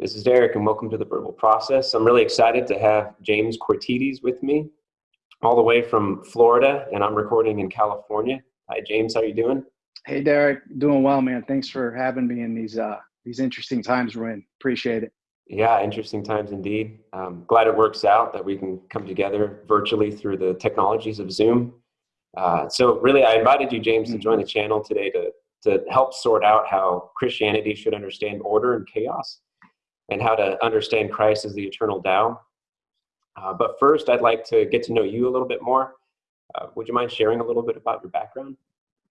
This is Derek, and welcome to the Verbal Process. I'm really excited to have James Quartides with me, all the way from Florida, and I'm recording in California. Hi, James. How you doing? Hey, Derek. Doing well, man. Thanks for having me in these uh, these interesting times we're in. Appreciate it. Yeah, interesting times indeed. Um, glad it works out that we can come together virtually through the technologies of Zoom. Uh, so, really, I invited you, James, to mm-hmm. join the channel today to to help sort out how Christianity should understand order and chaos and how to understand Christ as the eternal Tao. Uh, but first, I'd like to get to know you a little bit more. Uh, would you mind sharing a little bit about your background?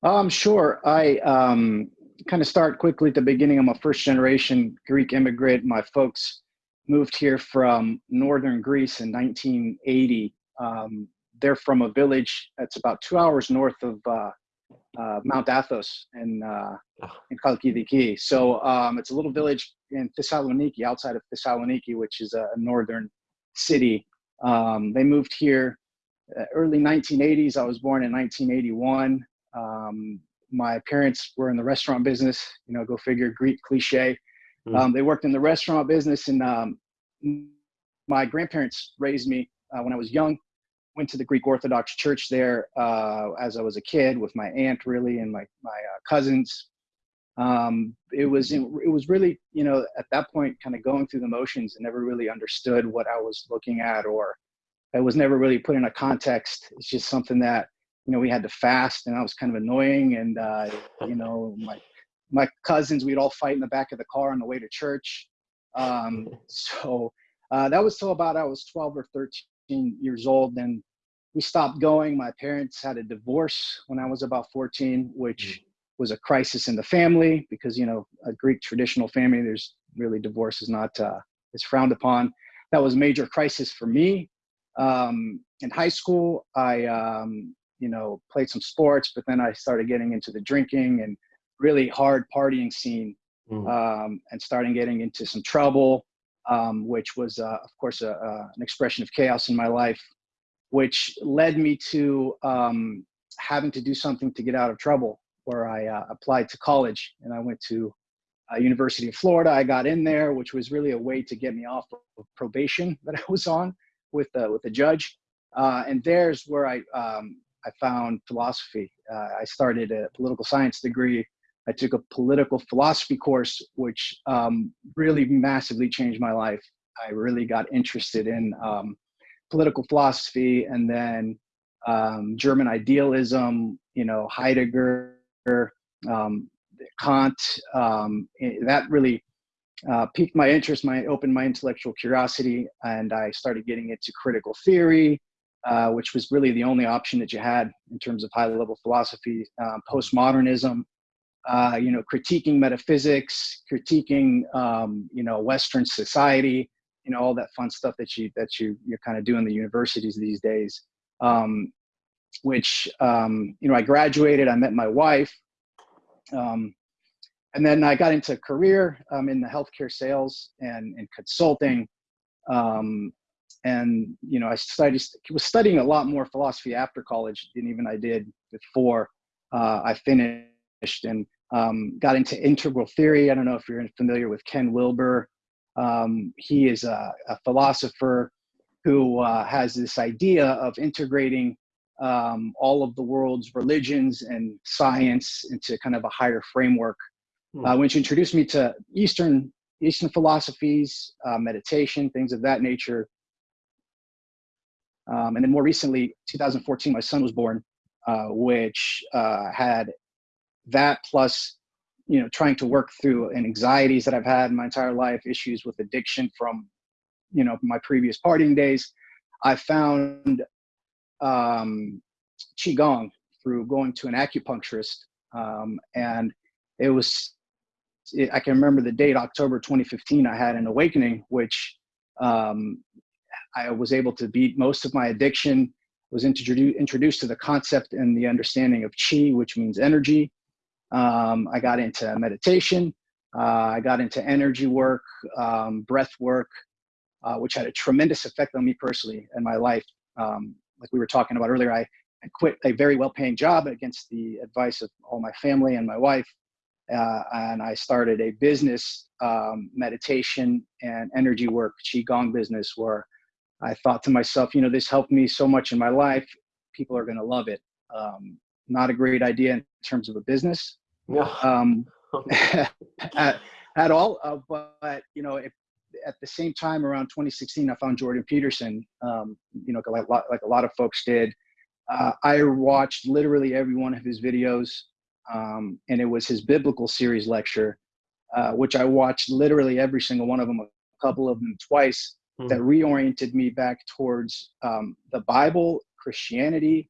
Um, sure. I um, kind of start quickly at the beginning. I'm a first generation Greek immigrant. My folks moved here from northern Greece in 1980. Um, they're from a village that's about two hours north of uh, uh, Mount Athos in uh, in Chalkidiki. So um, it's a little village in Thessaloniki, outside of Thessaloniki, which is a, northern city. Um, they moved here uh, early 1980s. I was born in 1981. Um, my parents were in the restaurant business. You know, go figure, Greek cliche. Mm. they worked in the restaurant business, and um, my grandparents raised me uh, when I was young went to the Greek Orthodox Church there uh, as I was a kid with my aunt, really, and my my uh, cousins. Um, it was it was really you know at that point kind of going through the motions and never really understood what I was looking at or it was never really put in a context. It's just something that you know we had to fast and that was kind of annoying and uh, you know my my cousins we'd all fight in the back of the car on the way to church. Um, so uh, that was till about I was 12 or 13 years old. Then we stopped going. My parents had a divorce when I was about 14, which mm. was a crisis in the family because, you know, a Greek traditional family, there's really divorce is not, uh, is frowned upon. That was a major crisis for me. Um, in high school, I, um, you know, played some sports, but then I started getting into the drinking and really hard partying scene mm. um, and starting getting into some trouble, um, which was, uh, of course, a, uh, an expression of chaos in my life which led me to um, having to do something to get out of trouble where I uh, applied to college and I went to uh, University of Florida. I got in there, which was really a way to get me off of probation that I was on with uh, with the judge. Uh, and there's where I um, I found philosophy. I started a political science degree. I took a political philosophy course, which um, really massively changed my life. I really got interested in um, political philosophy and then um, German idealism, you know, Heidegger, um, Kant. Um, that really uh, piqued my interest, my opened my intellectual curiosity, and I started getting into critical theory, uh, which was really the only option that you had in terms of high-level philosophy. Uh, postmodernism, uh, you know, critiquing metaphysics, critiquing, um, you know, Western society, you know all that fun stuff that you that you you're kind of doing in the universities these days um, which um, you know i graduated i met my wife um, and then i got into a career um, in the healthcare sales and, and consulting um, and you know i studied was studying a lot more philosophy after college than even i did before uh, i finished and um, got into integral theory. I don't know if you're familiar with ken wilber um, he is a, a philosopher who uh, has this idea of integrating um, all of the world's religions and science into kind of a higher framework, hmm. uh, which introduced me to Eastern Eastern philosophies, uh, meditation, things of that nature. Um, and then more recently, 2014, my son was born, uh, which uh, had that plus you know trying to work through anxieties that i've had my entire life issues with addiction from you know my previous partying days i found um, qigong through going to an acupuncturist um, and it was it, i can remember the date october 2015 i had an awakening which um, i was able to beat most of my addiction was introduced introduced to the concept and the understanding of qi which means energy um, I got into meditation. Uh, I got into energy work, um, breath work, uh, which had a tremendous effect on me personally and my life. Um, like we were talking about earlier, I, I quit a very well paying job against the advice of all my family and my wife. uh, and I started a business, um, meditation and energy work, qigong business, where I thought to myself, you know, this helped me so much in my life. People are going to love it. Um, not a great idea in terms of a business, Yeah. um, at, at all. Uh, but you know, if, at the same time, around 2016, I found Jordan Peterson. Um, you know, like, like a lot of folks did. Uh, I watched literally every one of his videos, um, and it was his biblical series lecture, uh, which I watched literally every single one of them, a couple of them twice. Hmm. That reoriented me back towards um, the Bible, Christianity.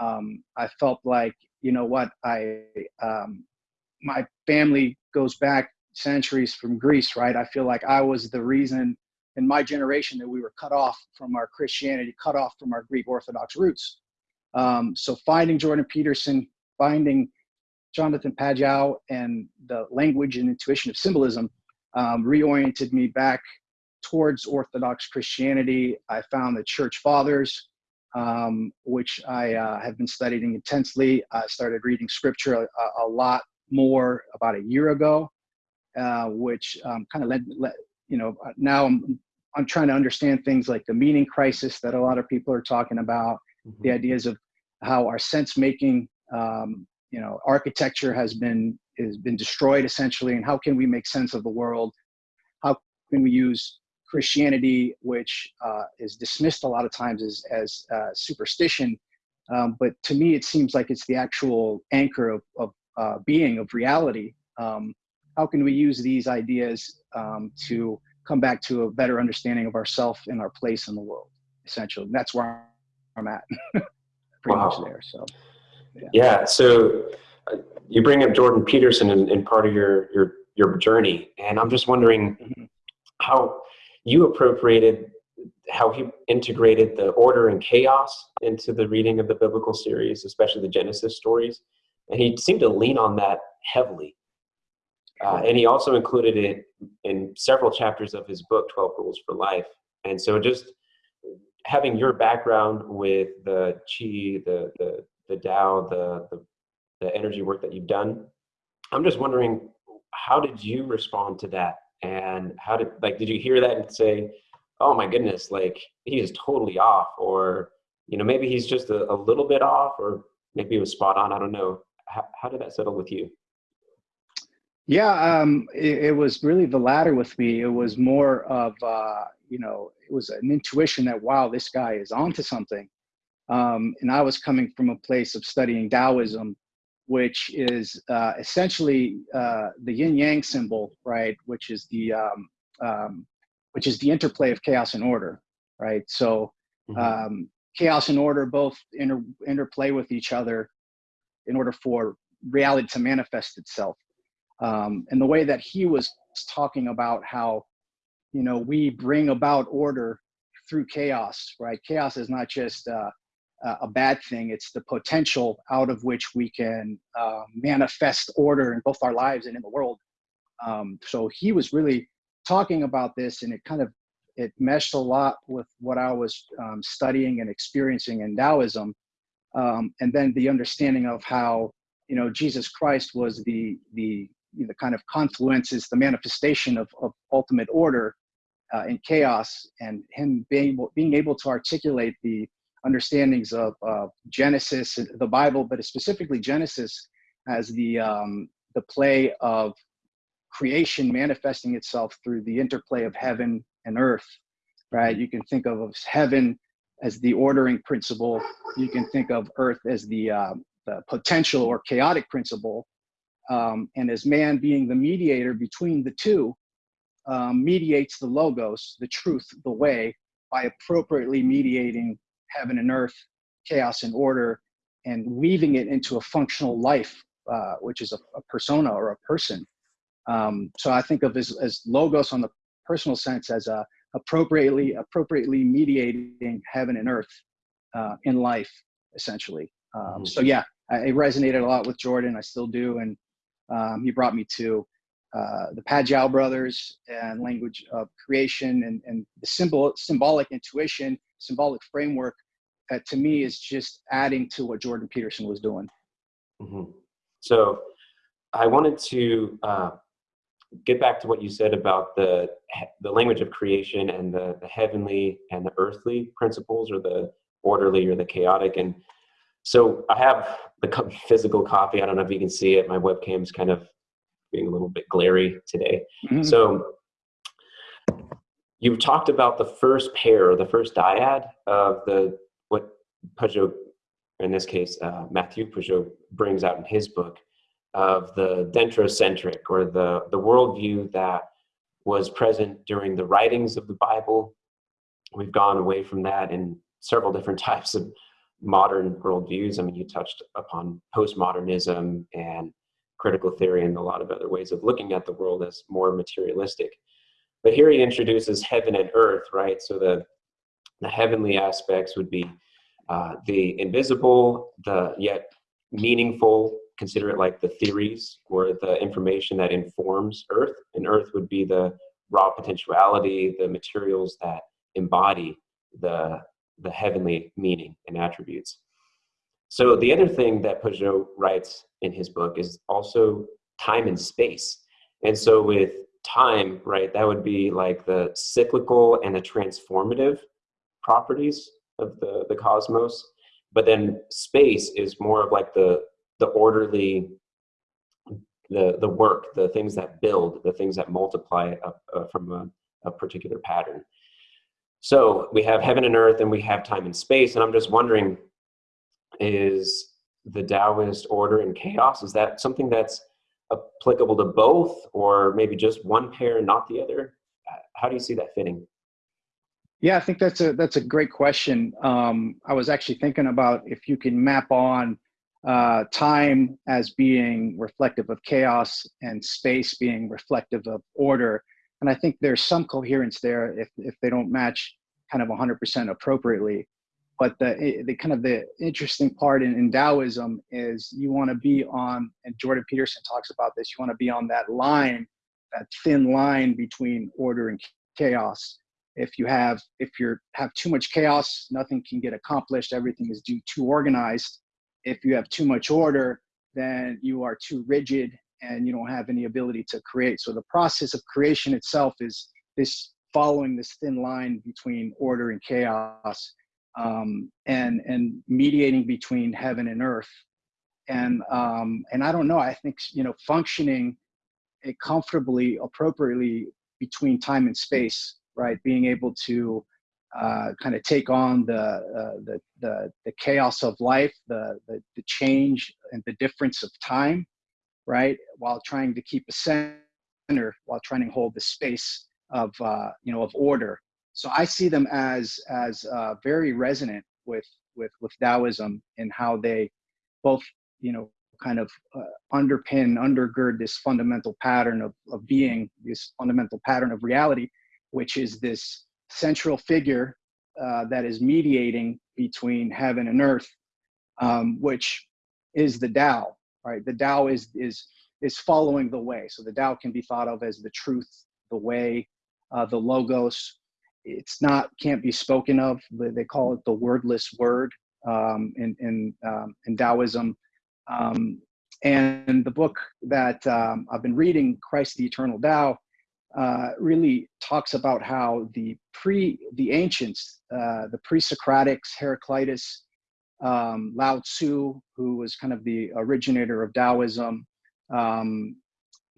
Um, I felt like, you know what, I um, my family goes back centuries from Greece, right? I feel like I was the reason in my generation that we were cut off from our Christianity, cut off from our Greek Orthodox roots. Um, so finding Jordan Peterson, finding Jonathan Pageau and the language and intuition of symbolism um, reoriented me back towards Orthodox Christianity. I found the church fathers, um, which I uh, have been studying intensely. I started reading scripture a, a lot more about a year ago, uh, which um, kind of led, led, you know, now I'm, I'm trying to understand things like the meaning crisis that a lot of people are talking about, Mhm. the ideas of how our sense making, um, you know, architecture has been has been destroyed essentially, and how can we make sense of the world? How can we use Christianity, which uh, is dismissed a lot of times as as uh, superstition, um, but to me it seems like it's the actual anchor of, of uh, being of reality. Um, how can we use these ideas um, to come back to a better understanding of ourself and our place in the world? Essentially, and that's where I'm at. Pretty much there. So. Yeah. So uh, you bring up Jordan Peterson in, in part of your your your journey, and I'm just wondering Mhm. how you appropriated how he integrated the order and chaos into the reading of the biblical series, especially the Genesis stories, and he seemed to lean on that heavily. Uh, and he also included it in several chapters of his book, 12 Rules for Life. And so just having your background with the Qi, the, the, the Tao, the, the, the energy work that you've done, I'm just wondering, how did you respond to that? And how did, like, did you hear that and say, oh my goodness, like, he is totally off? Or, you know, maybe he's just a, a little bit off, or maybe it was spot on. I don't know. How, how did that settle with you? Yeah, um, it, it was really the latter with me. It was more of, uh, you know, it was an intuition that, wow, this guy is onto something. Um, and I was coming from a place of studying Taoism, which is uh, essentially uh, the yin yang symbol, right? Which is the um, um, which is the interplay of chaos and order, right? So Mhm. um, chaos and order both inter- interplay with each other in order for reality to manifest itself. Um, and the way that he was talking about how, you know, we bring about order through chaos, right? Chaos is not just uh, a bad thing; it's the potential out of which we can uh, manifest order in both our lives and in the world. Um, so he was really talking about this, and it kind of it meshed a lot with what I was um, studying and experiencing in Taoism, um, and then the understanding of how you know Jesus Christ was the the the kind of confluences, the manifestation of, of ultimate order uh, in chaos, and him being being able to articulate the understandings of uh, Genesis, the Bible, but specifically Genesis as the um, the play of creation manifesting itself through the interplay of heaven and earth. Right? You can think of heaven as the ordering principle. You can think of earth as the uh, the potential or chaotic principle, um, and as man being the mediator between the two, um, mediates the logos, the truth, the way, by appropriately mediating heaven and earth, chaos and order, and weaving it into a functional life, uh, which is a, a, persona or a person. Um, so I think of as, as logos on the personal sense as a appropriately appropriately mediating heaven and earth uh, in life, essentially. Um, Mhm. So yeah, I, it resonated a lot with Jordan. I still do, and um, he brought me to uh, the Pageau brothers and language of creation and, and the symbol, symbolic intuition, symbolic framework that to me is just adding to what Jordan Peterson was doing. Mhm. So I wanted to uh, get back to what you said about the the language of creation and the, the heavenly and the earthly principles, or the orderly or the chaotic. And so I have the physical copy. I don't know if you can see it. My webcam's kind of being a little bit glary today. Mm-hmm. So you've talked about the first pair, or the first dyad of the what Pageau, in this case uh, Matthieu Pageau, brings out in his book of the dentrocentric or the, the worldview that was present during the writings of the Bible. We've gone away from that in several different types of modern worldviews. I mean, you touched upon postmodernism and critical theory and a lot of other ways of looking at the world as more materialistic. But here he introduces heaven and earth, right? So the, the heavenly aspects would be uh, the invisible, the yet meaningful, consider it like the theories or the information that informs Earth. And Earth would be the raw potentiality, the materials that embody the, the heavenly meaning and attributes. So the other thing that Pageau writes in his book is also time and space. And so with time, right, that would be like the cyclical and the transformative properties of the, the cosmos. But then space is more of like the the orderly the the work the things that build the things that multiply up, uh, from a, a, particular pattern so we have heaven and earth and we have time and space and i'm just wondering is the taoist order and chaos is that something that's applicable to both or maybe just one pair and not the other how do you see that fitting yeah i think that's a that's a great question um, i was actually thinking about if you can map on uh, time as being reflective of chaos and space being reflective of order. And I think there's some coherence there if, if they don't match kind of 100% appropriately. But the, the kind of the interesting part in, in Taoism is you want to be on, and Jordan Peterson talks about this, you want to be on that line, that thin line between order and chaos. If you have, if you have too much chaos, nothing can get accomplished. Everything is too organized if you have too much order, then you are too rigid and you don't have any ability to create. So the process of creation itself is this following this thin line between order and chaos um, and, and mediating between heaven and earth. And, um, and I don't know, I think, you know, functioning comfortably, appropriately between time and space, right? Being able to uh, kind of take on the, uh, the, the, the, chaos of life, the, the, the, change and the difference of time, right? While trying to keep a center, while trying to hold the space of, uh, you know, of order. So I see them as, as uh, very resonant with, with, with Taoism and how they both, you know, kind of uh, underpin, undergird this fundamental pattern of, of being, this fundamental pattern of reality, which is this central figure uh, that is mediating between heaven and earth, um, which is the Tao, right? The Tao is, is, is following the way. So the Tao can be thought of as the truth, the way, uh, the logos. It's not, can't be spoken of. They call it the wordless word um, in, in, um, in Taoism. Um, and the book that um, I've been reading, Christ the Eternal Tao, uh, really talks about how the pre the ancients, uh, the pre-Socratics, Heraclitus, um, Lao Tzu, who was kind of the originator of Taoism, um,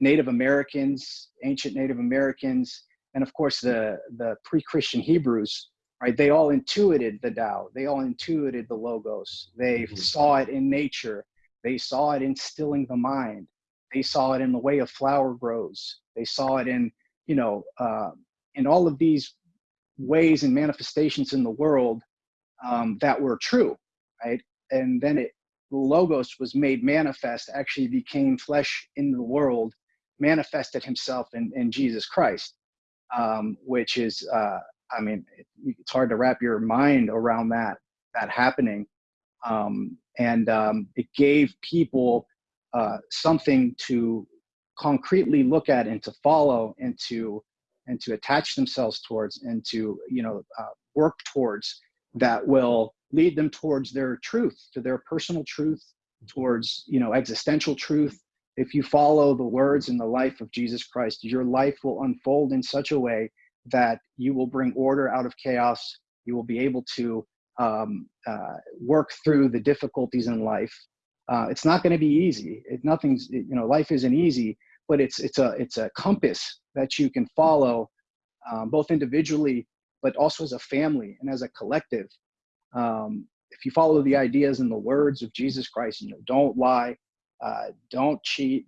Native Americans, ancient Native Americans, and of course the the pre-Christian Hebrews, right? They all intuited the Tao. They all intuited the logos. They mm-hmm. saw it in nature. They saw it instilling the mind. They saw it in the way a flower grows. They saw it in you know, uh, in all of these ways and manifestations in the world um, that were true, right? And then it, the logos was made manifest, actually became flesh in the world, manifested himself in, in Jesus Christ, um, which is, uh, I mean, it, it's hard to wrap your mind around that, that happening. Um, and um, it gave people uh, something to concretely look at and to follow and to and to attach themselves towards and to you know uh, work towards that will lead them towards their truth to their personal truth towards you know existential truth if you follow the words and the life of Jesus Christ, your life will unfold in such a way that you will bring order out of chaos. You will be able to um, uh, work through the difficulties in life. Uh, it's not going to be easy. It, nothing's, you know, life isn't easy, but it's it's a it's a compass that you can follow, um, both individually, but also as a family and as a collective. Um, if you follow the ideas and the words of Jesus Christ, you know, don't lie, uh, don't cheat,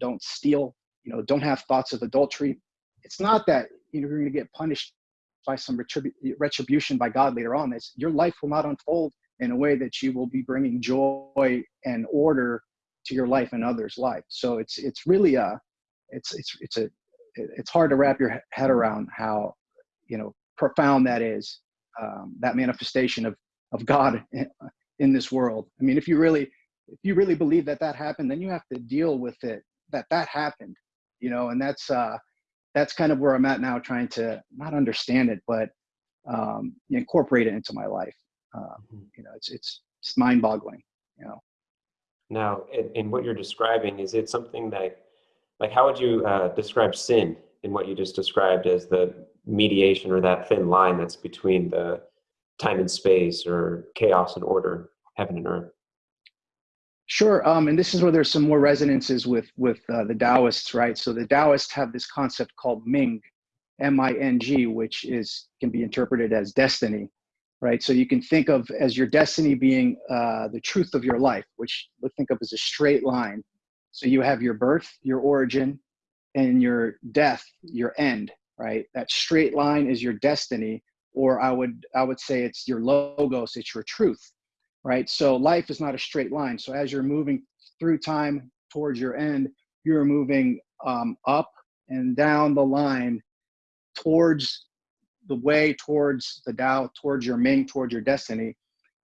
don't steal, you know, don't have thoughts of adultery. It's not that you know, you're going to get punished by some retribu retribution by God later on. It's, your life will not unfold in a way that you will be bringing joy and order to your life and others' life. So it's it's really a it's it's it's a it's hard to wrap your head around how you know profound that is um, that manifestation of of God in, in this world. I mean, if you really if you really believe that that happened, then you have to deal with it that that happened, you know, and that's uh, that's kind of where I'm at now, trying to not understand it, but um, incorporate it into my life. Uh, mm-hmm. You know, it's it's it's mind-boggling. You know. Now, in, in, what you're describing, is it something that, like, how would you uh, describe sin in what you just described as the mediation or that thin line that's between the time and space or chaos and order, heaven and earth? Sure, um, and this is where there's some more resonances with with uh, the Taoists, right? So the Taoists have this concept called Ming, M-I-N-G, which is can be interpreted as destiny, right? So you can think of as your destiny being uh, the truth of your life, which we think of as a straight line. So you have your birth, your origin, and your death, your end, right? That straight line is your destiny, or I would I would say it's your logos, it's your truth, right? So life is not a straight line. So as you're moving through time towards your end, you're moving um, up and down the line towards the way towards the Tao, towards your Ming, towards your destiny.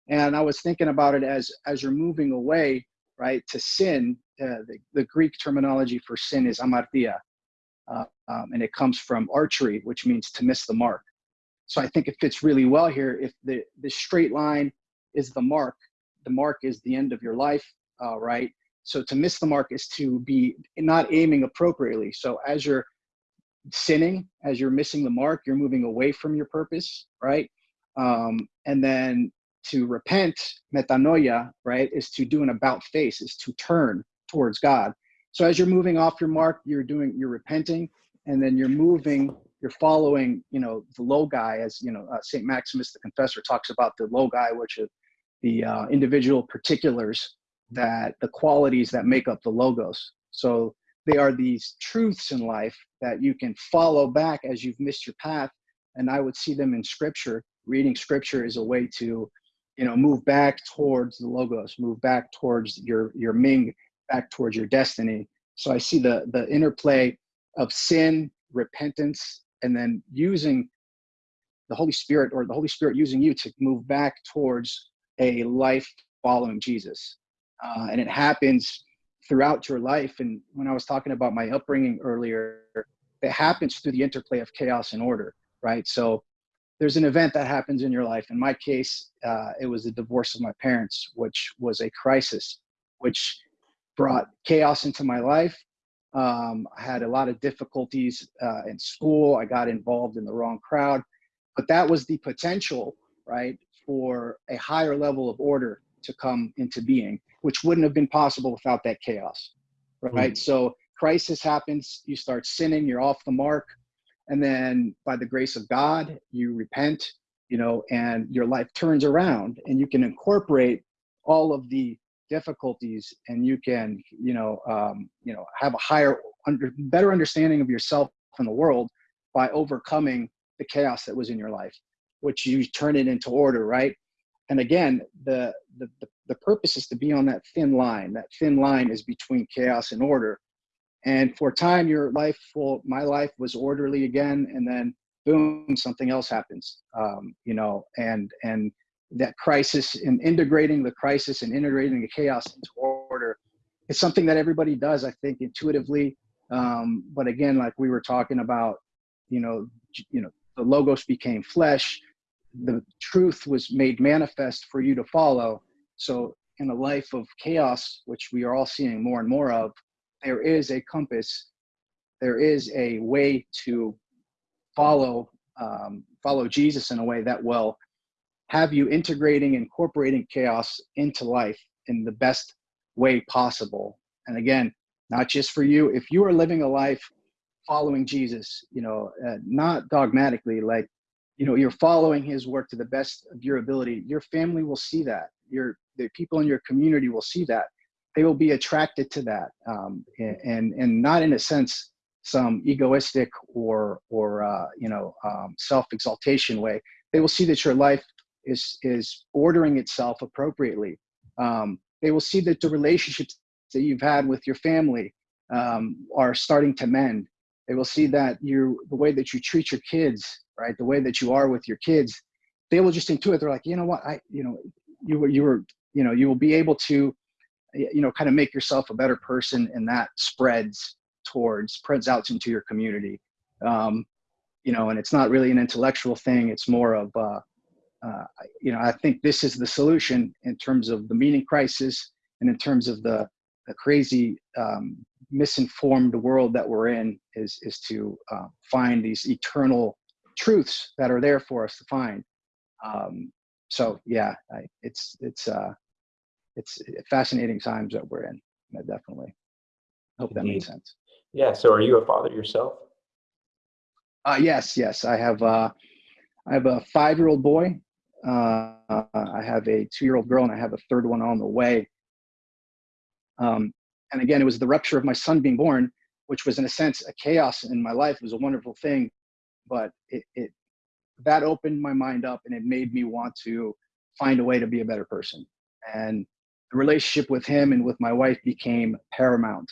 And I was thinking about it as as you're moving away, right, to sin. Uh, the, the, Greek terminology for sin is amartia, uh, um, and it comes from archery, which means to miss the mark. So I think it fits really well here. If the the straight line is the mark. The mark is the end of your life, uh, right? So to miss the mark is to be not aiming appropriately. So as you're sinning, as you're missing the mark, you're moving away from your purpose, right? Um, and then to repent, metanoia, right, is to do an about face, is to turn towards God. So as you're moving off your mark, you're doing, you're repenting, and then you're moving you're following, you know, the logi as, you know, uh, St. Maximus the Confessor talks about the logi, which are the uh, individual particulars that the qualities that make up the logos. So they are these truths in life that you can follow back as you've missed your path. And I would see them in scripture. Reading scripture is a way to, you know, move back towards the logos, move back towards your, your Ming, back towards your destiny. So I see the, the interplay of sin, repentance, and then using the Holy Spirit or the Holy Spirit using you to move back towards a life following Jesus. Uh, and it happens throughout your life. And when I was talking about my upbringing earlier, it happens through the interplay of chaos and order, right? So there's an event that happens in your life. In my case, uh, it was the divorce of my parents, which was a crisis, which brought chaos into my life um, I had a lot of difficulties uh, in school. I got involved in the wrong crowd, but that was the potential, right, for a higher level of order to come into being, which wouldn't have been possible without that chaos, right? Mm. So crisis happens, you start sinning, you're off the mark, and then by the grace of God, you repent, you know, and your life turns around, and you can incorporate all of the difficulties and you can you know um, you know have a higher under better understanding of yourself and the world by overcoming the chaos that was in your life which you turn it into order right? And again the, the the the purpose is to be on that thin line. That thin line is between chaos and order. And for a time your life well, my life was orderly again and then boom something else happens um, you know and and that crisis and integrating the crisis and integrating the chaos into order is something that everybody does, I think, intuitively. Um, but again, like we were talking about, you know, you know, the logos became flesh, the truth was made manifest for you to follow. So in a life of chaos, which we are all seeing more and more of, there is a compass, there is a way to follow um, follow Jesus in a way that will have you integrating, incorporating chaos into life in the best way possible. And again, not just for you. If you are living a life following Jesus, you know, uh, not dogmatically, like, you know, you're following his work to the best of your ability, your family will see that. Your the people in your community will see that. They will be attracted to that, um, and and not in a sense some egoistic or or uh, you know um, self exaltation way. They will see that your life is is ordering itself appropriately. Um, they will see that the relationships that you've had with your family um, are starting to mend. They will see that you the way that you treat your kids, right? The way that you are with your kids, they will just intuit. They're like, you know what, I, you know, you were, you were, you know, you will be able to, you know, kind of make yourself a better person, and that spreads towards, spreads out into your community. Um, you know, and it's not really an intellectual thing. It's more of, uh, uh, you know, I think this is the solution in terms of the meaning crisis and in terms of the, the crazy um, misinformed world that we're in is is to uh, find these eternal truths that are there for us to find. Um, so yeah, I, it's it's uh, it's fascinating times that we're in. I definitely hope that makes sense. Yeah. So, are you a father yourself? Uh, yes, yes. I have uh, I have a five year old boy. Uh, I have a two year old girl, and I have a third one on the way. Um, and again, it was the rupture of my son being born, which was in a sense a chaos in my life. It was a wonderful thing, but it, it that opened my mind up and it made me want to find a way to be a better person. And the relationship with him and with my wife became paramount.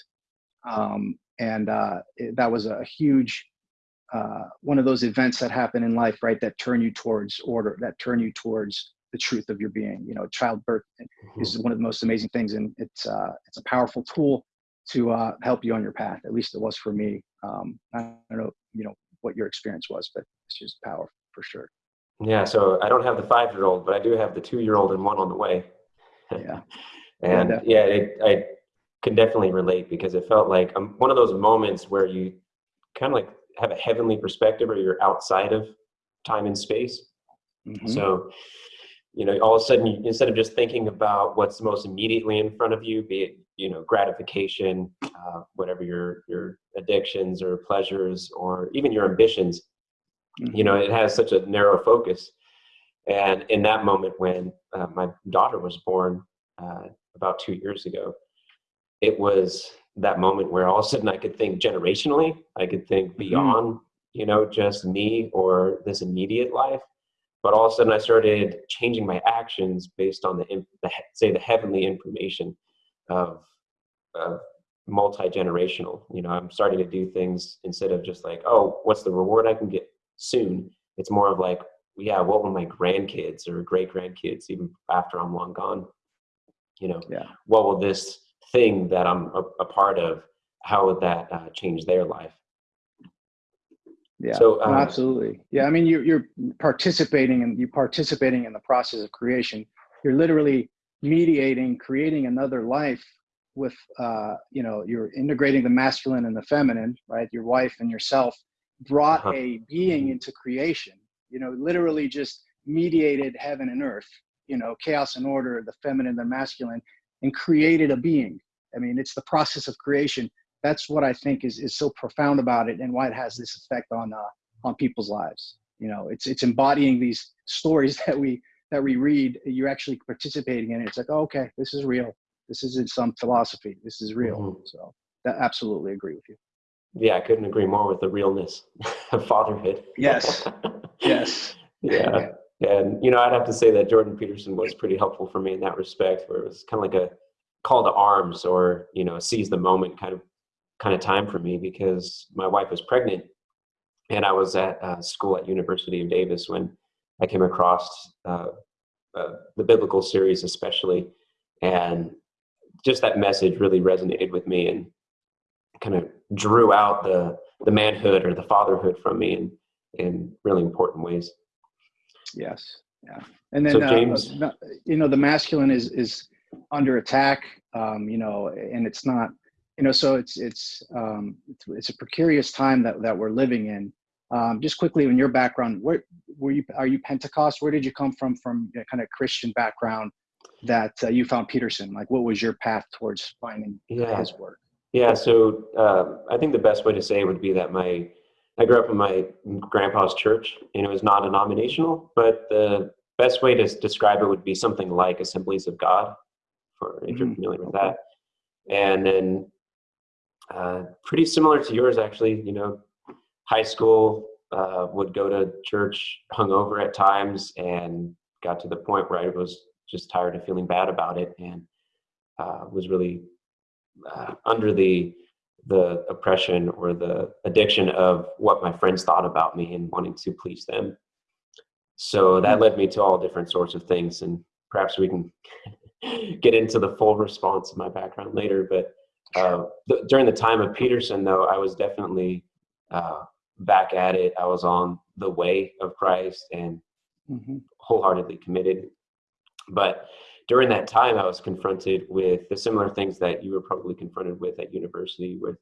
Um, and uh, it, that was a huge uh, one of those events that happen in life, right? That turn you towards order, that turn you towards the truth of your being. You know, childbirth mm-hmm. is one of the most amazing things, and it's uh, it's a powerful tool to uh, help you on your path. At least it was for me. Um, I don't know, you know, what your experience was, but it's just power for sure. Yeah. So I don't have the five year old, but I do have the two year old and one on the way. Yeah. and yeah, yeah it, I can definitely relate because it felt like um, one of those moments where you kind of like have a heavenly perspective or you're outside of time and space. Mm-hmm. So you know all of a sudden you, instead of just thinking about what's most immediately in front of you be it you know gratification uh, whatever your your addictions or pleasures or even your ambitions mm-hmm. you know it has such a narrow focus and in that moment when uh, my daughter was born uh, about two years ago it was that moment where all of a sudden i could think generationally i could think mm-hmm. beyond mm-hmm. you know just me or this immediate life but all of a sudden I started changing my actions based on the, the say the heavenly information of, of multi-generational. You know i'm starting to do things instead of just like oh what's the reward i can get soon? It's more of like yeah what will my grandkids or great grandkids even after i'm long gone you know yeah. what will this thing that i'm a, a part of how would that uh, change their life yeah. So um, absolutely. Yeah i mean you, you're participating and you're participating in the process of creation. You're literally mediating creating another life with uh, you know you're integrating the masculine and the feminine right? Your wife and yourself brought uh-huh. a being into creation you know literally just mediated heaven and earth you know chaos and order the feminine the masculine and created a being. I mean it's the process of creation that's what I think is is so profound about it and why it has this effect on uh, on people's lives. You know, it's it's embodying these stories that we that we read. You're actually participating in it. It's like, oh, okay, this is real. This isn't some philosophy. This is real. Mm-hmm. So, that absolutely agree with you. Yeah, I couldn't agree more with the realness of fatherhood. Yes. yes. Yeah. yeah. And you know, I'd have to say that Jordan Peterson was pretty helpful for me in that respect, where it was kind of like a call to arms or you know seize the moment kind of kind of time for me because my wife was pregnant and I was at uh, school at University of Davis when I came across uh, uh, the biblical series, especially, and just that message really resonated with me and kind of drew out the the manhood or the fatherhood from me in in really important ways. Yes, yeah, and then so uh, James, you know, the masculine is is under attack. Um, you know, and it's not, you know, so it's it's um, it's, it's a precarious time that that we're living in. Um, just quickly, in your background, where were you? Are you Pentecost? Where did you come from? From a kind of Christian background that uh, you found Peterson? Like, what was your path towards finding Yeah. his work? Yeah, so uh, I think the best way to say it would be that my I grew up in my grandpa's church, and it was non-denominational. But the best way to describe it would be something like Assemblies of God, for if you're Mhm, familiar with okay. that. And then, uh, pretty similar to yours, actually. You know, high school uh, would go to church hungover at times, and got to the point where I was just tired of feeling bad about it, and uh, was really uh, under the the oppression or the addiction of what my friends thought about me and wanting to please them. So that led me to all different sorts of things, and perhaps we can get into the full response of my background later. But uh, th- during the time of Peterson, though, I was definitely uh, back at it. I was on the way of Christ and hmm wholeheartedly committed. But during that time, I was confronted with the similar things that you were probably confronted with at university with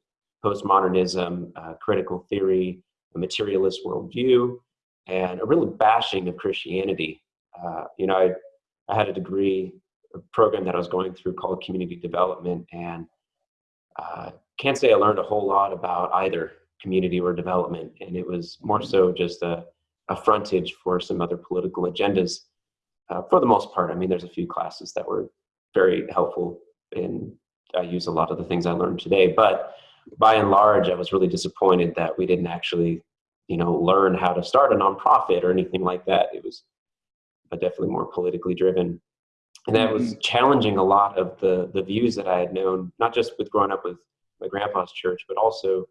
postmodernism, uh, critical theory, a materialist worldview, and a real bashing of Christianity. Uh, you know, I, I had a degree, a program that I was going through called community development, and uh, can't say I learned a whole lot about either community or development. And it was more so just a, a frontage for some other political agendas uh, for the most part. I mean, there's a few classes that were very helpful, and I use a lot of the things I learned today. But by and large, I was really disappointed that we didn't actually, you know, learn how to start a nonprofit or anything like that. It was uh, definitely more politically driven, and that was challenging a lot of the the views that I had known, not just with growing up with my grandpa's church, but also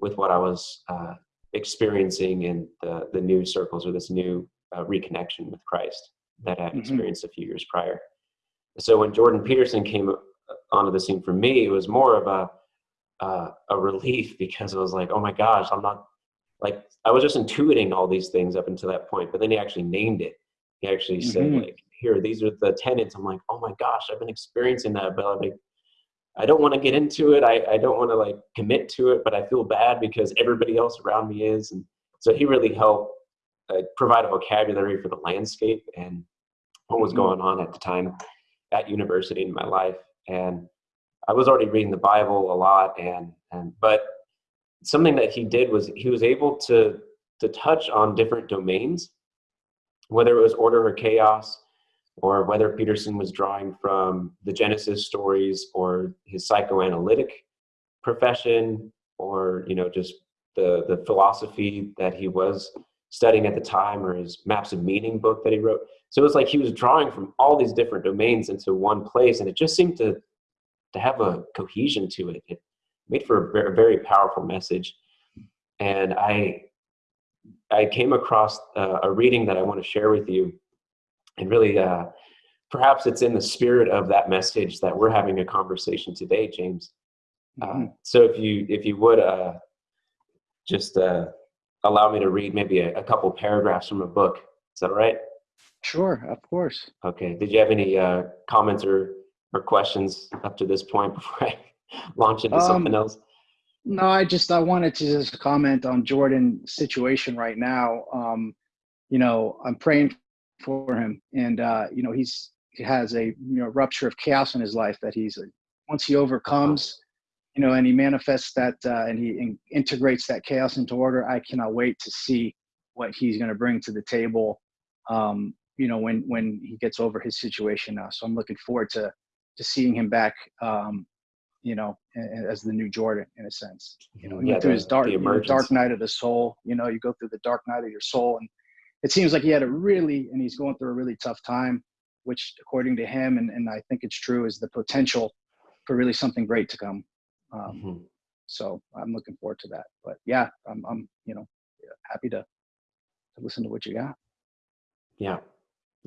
with what I was uh, experiencing in the the new circles or this new uh, reconnection with Christ that I Mhm. experienced a few years prior. So when Jordan Peterson came uh, onto the scene for me, it was more of a uh, a relief because it was like, oh my gosh, I'm not like I was just intuiting all these things up until that point, but then he actually named it. He actually said Mhm. like, here, these are the tenets. I'm like, oh my gosh, I've been experiencing that, but I'm like, I don't want to get into it. I, I don't want to like commit to it, but I feel bad because everybody else around me is. And so he really helped uh, provide a vocabulary for the landscape and what was Mhm. going on at the time at university in my life. And I was already reading the Bible a lot, and and but something that he did was he was able to to touch on different domains, whether it was order or chaos, or whether Peterson was drawing from the Genesis stories or his psychoanalytic profession, or you know just the the philosophy that he was studying at the time, or his maps of meaning book that he wrote. So it was like he was drawing from all these different domains into one place, and it just seemed to to have a cohesion to it. It made for a very, powerful message. And I I came across uh, a reading that I want to share with you, and really, uh, perhaps it's in the spirit of that message that we're having a conversation today, James. Uh, Mhm. so if you if you would uh, just uh, allow me to read maybe a, a couple paragraphs from a book, is that all right? Sure, of course. Okay. Did you have any uh, comments or, or questions up to this point before I launch into something Um, else? No, I just I wanted to just comment on Jordan's situation right now. Um, you know, I'm praying for him, and uh, you know, he's he has a you know rupture of chaos in his life that he's once he overcomes, you know, and he manifests that uh, and he in, integrates that chaos into order. I cannot wait to see what he's going to bring to the table. Um, you know, when when he gets over his situation now. So I'm looking forward to to seeing him back. Um, you know, as the new Jordan in a sense. You know, he Yeah, went through the- his dark, the you know, emergence. dark night of the soul. You know, you go through the dark night of your soul, and it seems like he had a really, and he's going through a really tough time, which, according to him, and, and I think it's true, is the potential for really something great to come. Um, Mhm. so I'm looking forward to that. But yeah, I'm, I'm you know, happy to, to listen to what you got. Yeah.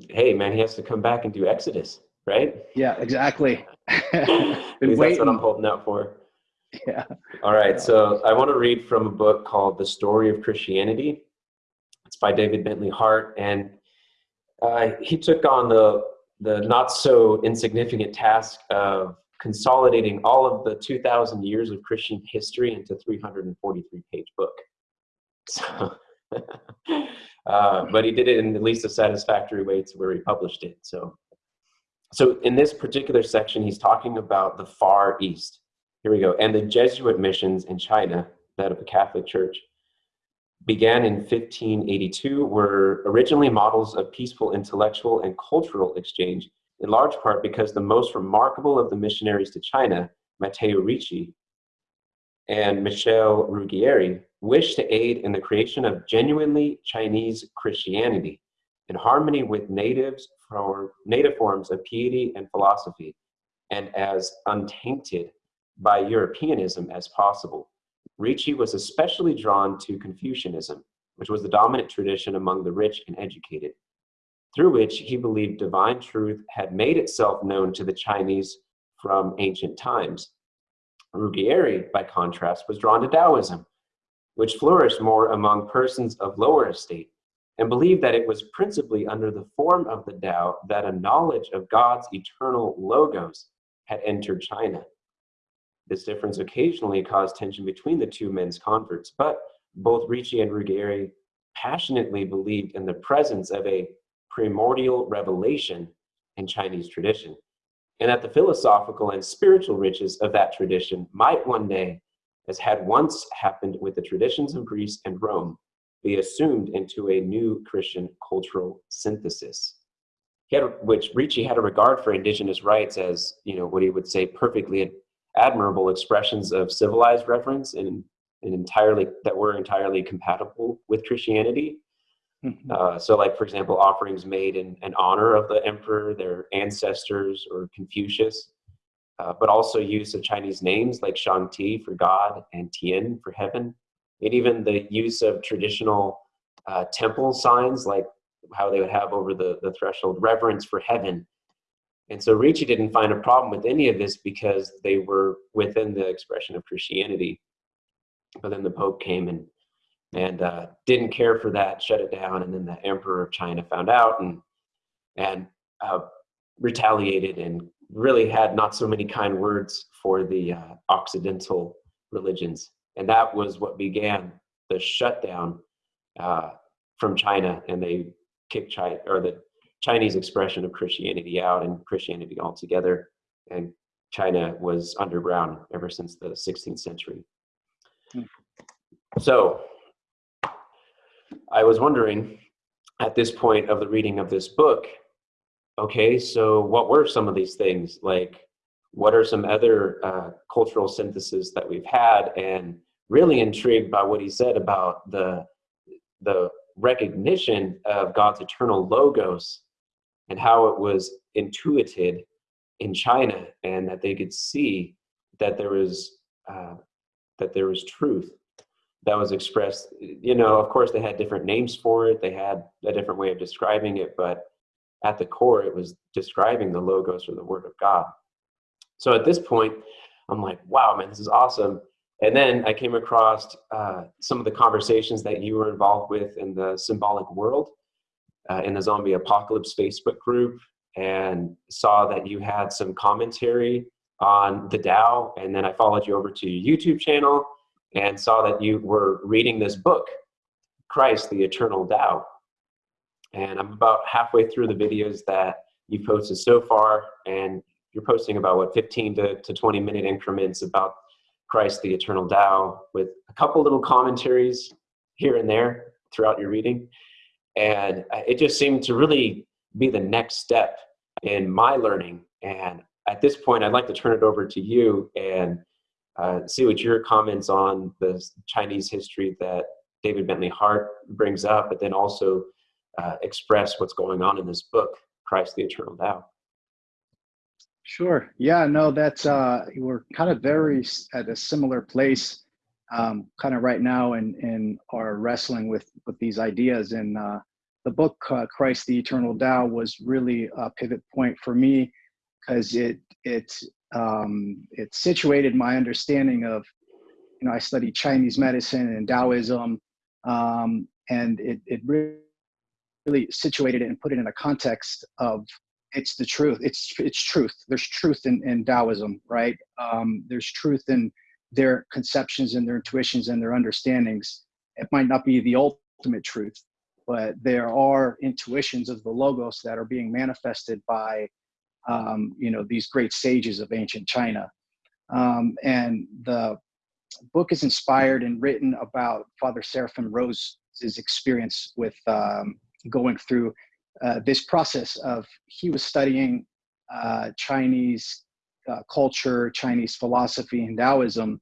Hey, man, he has to come back and do Exodus, right? Yeah, exactly. Been that's what. I'm holding out for. Yeah. All right, so I want to read from a book called The Story of Christianity. It's by David Bentley Hart, and uh, he took on the the not so insignificant task of consolidating all of the 2,000 years of Christian history into 343 page book. So, uh, but he did it in at least a satisfactory way to where he published it. So, so in this particular section, he's talking about the Far East. Here we go. And the Jesuit missions in China, that of the Catholic Church, began in 1582 were originally models of peaceful intellectual and cultural exchange, in large part because the most remarkable of the missionaries to China, Matteo Ricci and Michel Ruggieri, wished to aid in the creation of genuinely Chinese Christianity in harmony with natives for native forms of piety and philosophy, and as untainted by Europeanism as possible. Ricci was especially drawn to Confucianism, which was the dominant tradition among the rich and educated, through which he believed divine truth had made itself known to the Chinese from ancient times. Ruggieri, by contrast, was drawn to Taoism, which flourished more among persons of lower estate, and believed that it was principally under the form of the Tao that a knowledge of God's eternal logos had entered China. This difference occasionally caused tension between the two men's converts, but both Ricci and Ruggieri passionately believed in the presence of a primordial revelation in Chinese tradition, and that the philosophical and spiritual riches of that tradition might one day, as had once happened with the traditions of Greece and Rome, be assumed into a new Christian cultural synthesis. He had, which Ricci had a regard for indigenous rights as, you know, what he would say perfectly admirable expressions of civilized reverence and, and entirely that were entirely compatible with Christianity. Mm-hmm. Uh, so, like for example, offerings made in, in honor of the emperor, their ancestors, or Confucius, uh, but also use of Chinese names like Shang-Ti for God and Tian for heaven, and even the use of traditional uh, temple signs like how they would have over the, the threshold reverence for heaven and so Ricci didn't find a problem with any of this because they were within the expression of Christianity. But then the Pope came and and uh, didn't care for that, shut it down, and then the Emperor of China found out and and uh, retaliated and really had not so many kind words for the uh, Occidental religions, and that was what began the shutdown uh, from China, and they kicked China or the Chinese expression of Christianity out and Christianity altogether. And China was underground ever since the 16th century. Hmm. So I was wondering at this point of the reading of this book, okay, so what were some of these things? Like, what are some other uh, cultural syntheses that we've had? And really intrigued by what he said about the the recognition of God's eternal logos and how it was intuited in China, and that they could see that there was uh, that there was truth that was expressed. You know, of course, they had different names for it. They had a different way of describing it, but at the core, it was describing the logos or the Word of God. So at this point, I'm like, wow, man, this is awesome. And then I came across uh, some of the conversations that you were involved with in the symbolic world uh, in the zombie apocalypse Facebook group and saw that you had some commentary on the Tao. And then I followed you over to your YouTube channel and saw that you were reading this book, Christ, the Eternal Tao. And I'm about halfway through the videos that you've posted so far. And you're posting about what 15 to, to 20 minute increments about Christ, the Eternal Tao, with a couple little commentaries here and there throughout your reading. And it just seemed to really be the next step in my learning. And at this point, I'd like to turn it over to you and uh, see what your comments on the Chinese history that David Bentley Hart brings up, but then also uh, express what's going on in this book, Christ the Eternal Tao. Sure. Yeah, no, that's, uh, we're kind of very at a similar place um, kind of right now and and are wrestling with with these ideas. And uh, the book uh, Christ the Eternal Tao was really a pivot point for me because it it um, it situated my understanding of you know I studied Chinese medicine and Taoism, um, and it it really situated it and put it in a context of it's the truth. It's it's truth. There's truth in, in Taoism, right? Um, there's truth in their conceptions and their intuitions and their understandings. It might not be the ultimate truth, but there are intuitions of the logos that are being manifested by, um, you know, these great sages of ancient China. Um, and the book is inspired and written about Father Seraphim Rose's experience with um, going through uh, this process of he was studying uh, Chinese uh, culture, Chinese philosophy, and Taoism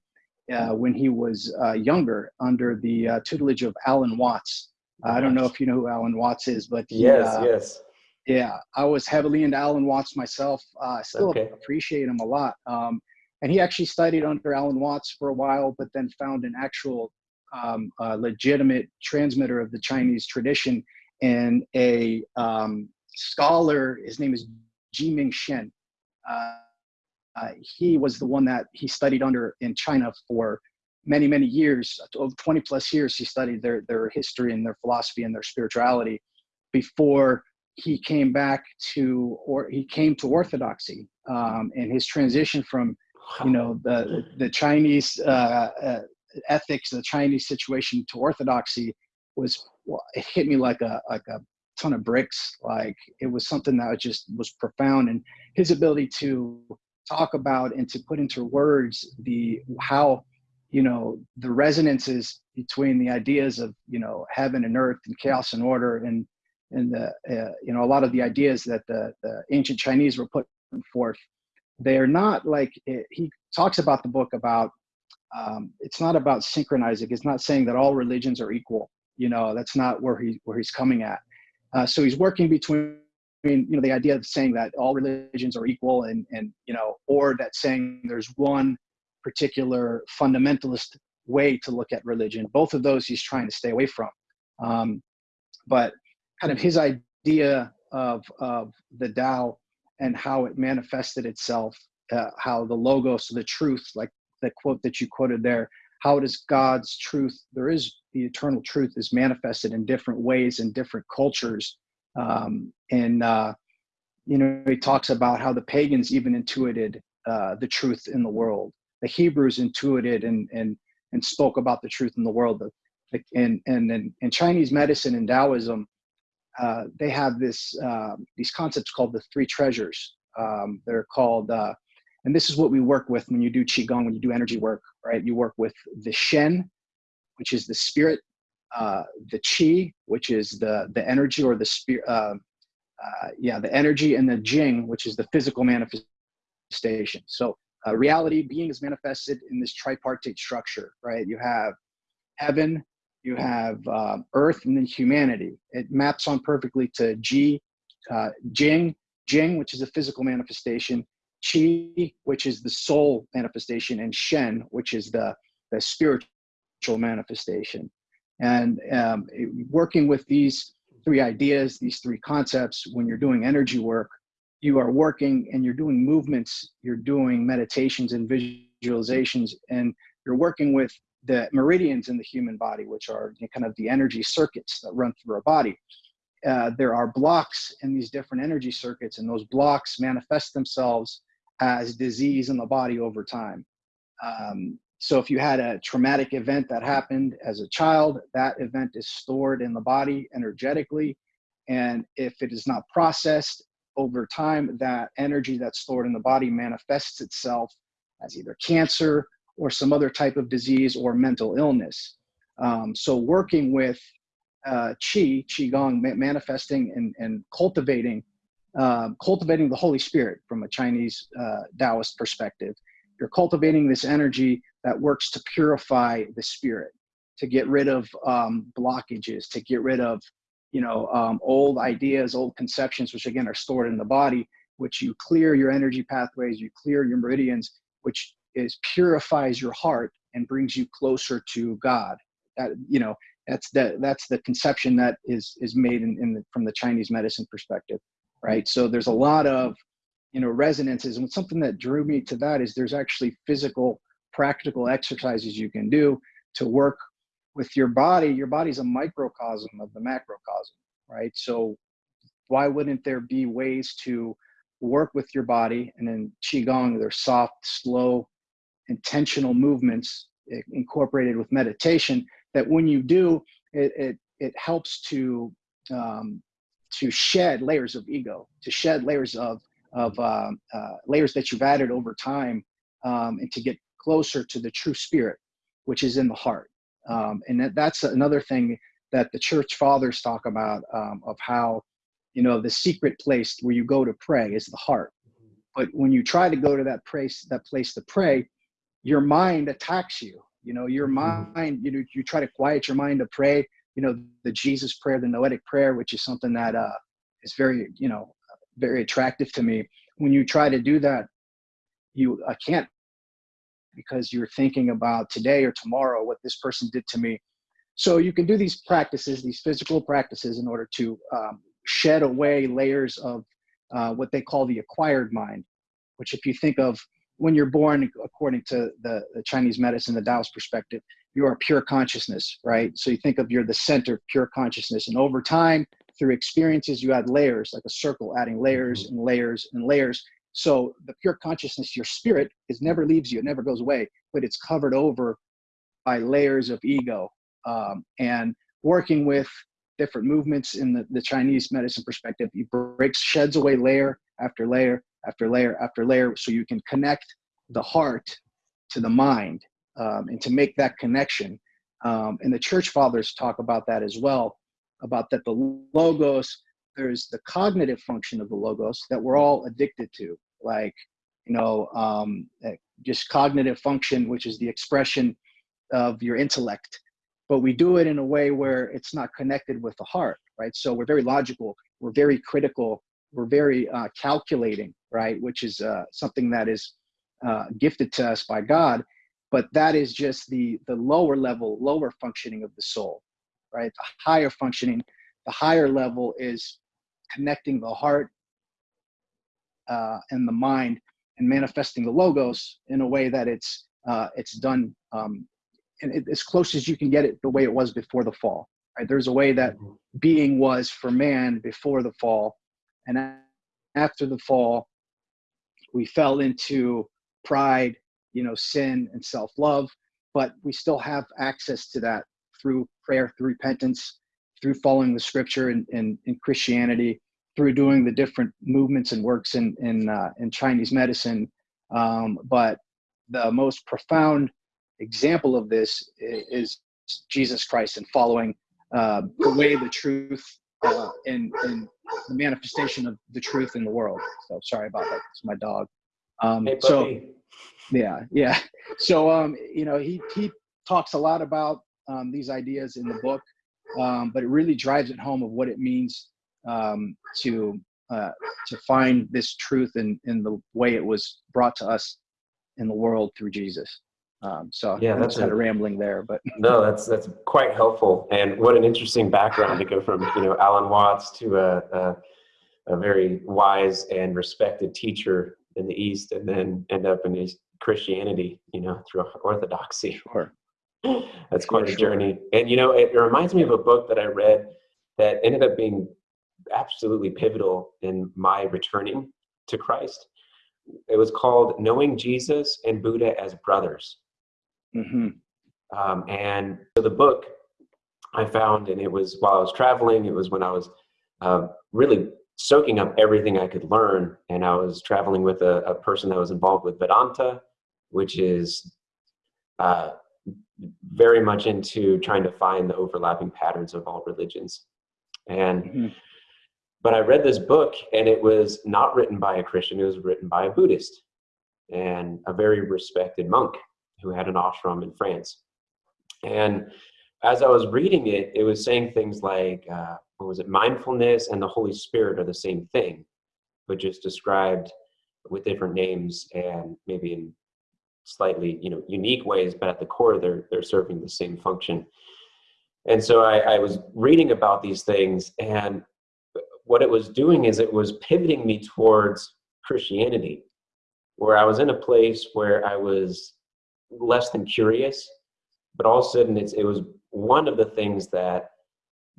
uh, when he was uh, younger under the uh, tutelage of Alan Watts. I don't know if you know who Alan Watts is, but he, yes, yes. Yeah, I was heavily into Alan Watts myself. I still okay. appreciate him a lot. Um, and he actually studied under Alan Watts for a while, but then found an actual um, legitimate transmitter of the Chinese tradition and a um, scholar. His name is Gi-ming Shien. Uh, uh, he was the one that he studied under in China for many, many years over 20 plus years. He studied their, their history and their philosophy and their spirituality before he came back to, or he came to Orthodoxy. Um, and his transition from, you know, the, the Chinese uh, uh, ethics, the Chinese situation to Orthodoxy was well, it hit me like a like a ton of bricks. Like it was something that just was profound, and his ability to talk about and to put into words the how you know the resonances between the ideas of you know heaven and earth and chaos and order and and the uh, you know a lot of the ideas that the, the ancient chinese were putting forth. They are not like it, he talks about the book about um, it's not about synchronizing. It's not saying that all religions are equal. You know that's not where he where he's coming at. Uh, so he's working between you know the idea of saying that all religions are equal and and you know or that saying there's one particular fundamentalist way to look at religion both of those he's trying to stay away from um, but kind of his idea of of the Tao and how it manifested itself uh, how the logos the truth like the quote that you quoted there how does God's truth, there is the eternal truth is manifested in different ways in different cultures. Um, and, uh, you know, he talks about how the pagans even intuited uh, the truth in the world. The Hebrews intuited and, and, and spoke about the truth in the world. And, and, and in Chinese medicine and Taoism, uh, they have this, uh, these concepts called the three treasures. Um, they're called uh, and this is what we work with when you do qigong, when you do energy work, right? You work with the shen, which is the spirit, uh, the qi, which is the the energy or the spirit, uh, uh, yeah, the energy, and the jing, which is the physical manifestation. So uh, reality, being is manifested in this tripartite structure, right? You have heaven, you have uh, earth, and then humanity. It maps on perfectly to Ji, uh, Jing, Jing, which is a physical manifestation, Qi, which is the soul manifestation, and Shen, which is the, the spiritual manifestation. And um, working with these three ideas, these three concepts, when you're doing energy work, you are working and you're doing movements, you're doing meditations and visualizations, and you're working with the meridians in the human body, which are kind of the energy circuits that run through our body. Uh, there are blocks in these different energy circuits, and those blocks manifest themselves as disease in the body over time. Um, so if you had a traumatic event that happened as a child, that event is stored in the body energetically. And if it is not processed over time, that energy that's stored in the body manifests itself as either cancer or some other type of disease or mental illness. Um, so working with uh, Qi, Qigong, manifesting and, and cultivating um, cultivating the Holy Spirit from a Chinese uh, Taoist perspective. You're cultivating this energy that works to purify the spirit, to get rid of um, blockages, to get rid of you know um, old ideas, old conceptions, which again are stored in the body. Which you clear your energy pathways, you clear your meridians, which is purifies your heart and brings you closer to God. That you know that's the that's the conception that is is made in, in the, from the Chinese medicine perspective right? So there's a lot of, you know, resonances. And something that drew me to that is there's actually physical, practical exercises you can do to work with your body. Your body's a microcosm of the macrocosm, right? So why wouldn't there be ways to work with your body? And in Qigong, there's soft, slow, intentional movements incorporated with meditation that when you do, it, it, it helps to, um, to shed layers of ego, to shed layers of, of uh, uh, layers that you've added over time um, and to get closer to the true spirit, which is in the heart. Um, and that, that's another thing that the church fathers talk about um, of how, you know, the secret place where you go to pray is the heart. But when you try to go to that place, that place to pray, your mind attacks you. You know, your mm-hmm. mind, you know, you try to quiet your mind to pray, you know, the Jesus prayer, the noetic prayer, which is something that uh, is very, you know, very attractive to me. When you try to do that, you I can't because you're thinking about today or tomorrow what this person did to me. So you can do these practices, these physical practices, in order to um, shed away layers of uh, what they call the acquired mind, which if you think of when you're born, according to the, the Chinese medicine, the Taoist perspective, you are pure consciousness, right? So you think of you're the center, of pure consciousness. And over time, through experiences, you add layers, like a circle, adding layers mm-hmm. and layers and layers. So the pure consciousness, your spirit, is never leaves you, it never goes away, but it's covered over by layers of ego. Um, and working with different movements in the, the Chinese medicine perspective, he breaks, sheds away layer after layer after layer after layer, so you can connect the heart to the mind um, and to make that connection. Um, and the church fathers talk about that as well, about that the logos there's the cognitive function of the logos that we're all addicted to, like, you know, um, eh, just cognitive function, which is the expression of your intellect. But we do it in a way where it's not connected with the heart, right? So we're very logical, we're very critical, we're very uh, calculating, right? Which is uh, something that is uh, gifted to us by God. But that is just the the lower level, lower functioning of the soul, right? The higher functioning, the higher level is connecting the heart uh, and the mind and manifesting the logos in a way that it's uh, it's done um, and it, as close as you can get it the way it was before the fall. Right? There's a way that mm-hmm. being was for man before the fall, and after the fall, we fell into pride, you know, sin and self-love. But we still have access to that through prayer, through repentance, through following the scripture in, in, in Christianity, through doing the different movements and works in, in, uh, in Chinese medicine. Um, but the most profound example of this is, Jesus Christ and following uh, the way, the truth, uh, and, and the manifestation of the truth in the world. So sorry about that. It's my dog. Um, hey, so yeah, yeah. So um, you know, he he talks a lot about um, these ideas in the book um, but it really drives it home of what it means um, to uh, to find this truth in in the way it was brought to us in the world through Jesus. Um, so yeah, that's kind of rambling there, but no, that's that's quite helpful. And what an interesting background to go from you know Alan Watts to a, a, a very wise and respected teacher in the East, and then end up in Christianity, you know, through Orthodoxy. Sure. That's quite a journey. And you know, it, it reminds me of a book that I read that ended up being absolutely pivotal in my returning to Christ. It was called Knowing Jesus and Buddha as Brothers. Mm-hmm. Um, and so the book I found, and it was while I was traveling, it was when I was uh, really soaking up everything I could learn. And I was traveling with a, a person that was involved with Vedanta, which is uh, very much into trying to find the overlapping patterns of all religions. And mm-hmm. but I read this book and it was not written by a Christian, it was written by a Buddhist and a very respected monk who had an ashram in France. And as I was reading it, it was saying things like, uh, what was it, mindfulness and the Holy Spirit are the same thing, but just described with different names and maybe in slightly you know unique ways but at the core they're they're serving the same function and so I, I was reading about these things and what it was doing is it was pivoting me towards christianity where i was in a place where i was less than curious but all of a sudden it was one of the things that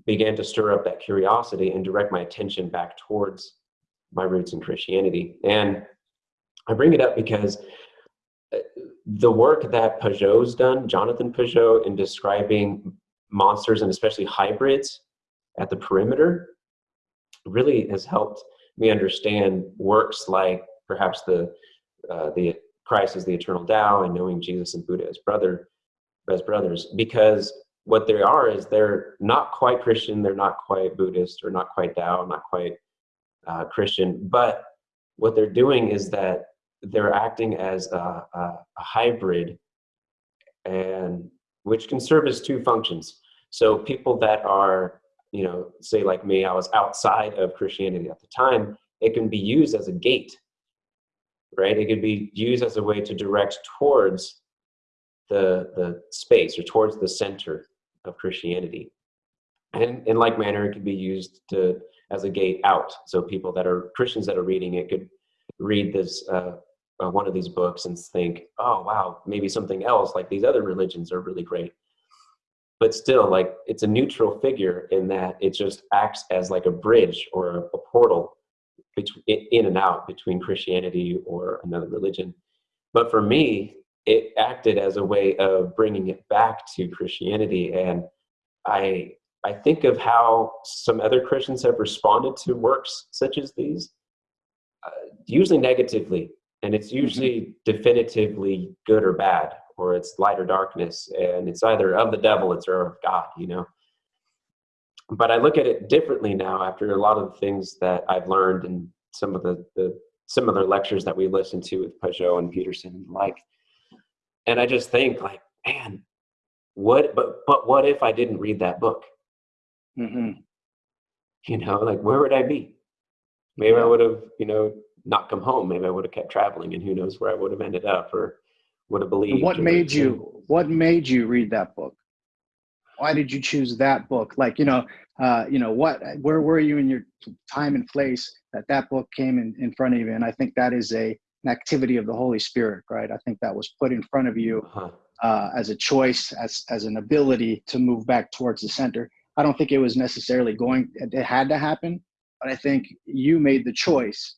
began to stir up that curiosity and direct my attention back towards my roots in Christianity. And I bring it up because the work that Pageau's done, Jonathan Pageau, in describing monsters and especially hybrids at the perimeter, really has helped me understand works like perhaps the uh, the Christ as the eternal Tao and knowing Jesus and Buddha as brother as brothers because what they are is they're not quite Christian, they're not quite Buddhist, or not quite Tao, not quite uh, Christian, but what they're doing is that they're acting as a, a, a hybrid, and which can serve as two functions. So people that are, you know, say like me, I was outside of Christianity at the time, it can be used as a gate, right? It could be used as a way to direct towards the the space or towards the center of Christianity. And in like manner, it could be used to as a gate out. So people that are Christians that are reading it could read this uh, uh, one of these books and think, oh wow, maybe something else like these other religions are really great. But still, like it's a neutral figure in that it just acts as like a bridge or a, a portal between in and out between Christianity or another religion. But for me, it acted as a way of bringing it back to Christianity. And I, I think of how some other Christians have responded to works such as these, uh, usually negatively. And it's mm-hmm. usually mm-hmm. definitively good or bad, or it's light or darkness. And it's either of the devil, it's or of God, you know. But I look at it differently now after a lot of the things that I've learned and some of the, the similar lectures that we listened to with Pageau and Peterson and like and I just think like, man, what? But but what if I didn't read that book? Mm-hmm. You know, like where would I be? Maybe I would have, you know, not come home. Maybe I would have kept traveling, and who knows where I would have ended up, or would have believed. What made you? What made you read that book? Why did you choose that book? Like, you know, uh, you know, what? Where were you in your time and place that that book came in, in front of you? And I think that is a an activity of the Holy Spirit, right? I think that was put in front of you uh-huh. uh, as a choice, as as an ability to move back towards the center. I don't think it was necessarily going; it had to happen, but I think you made the choice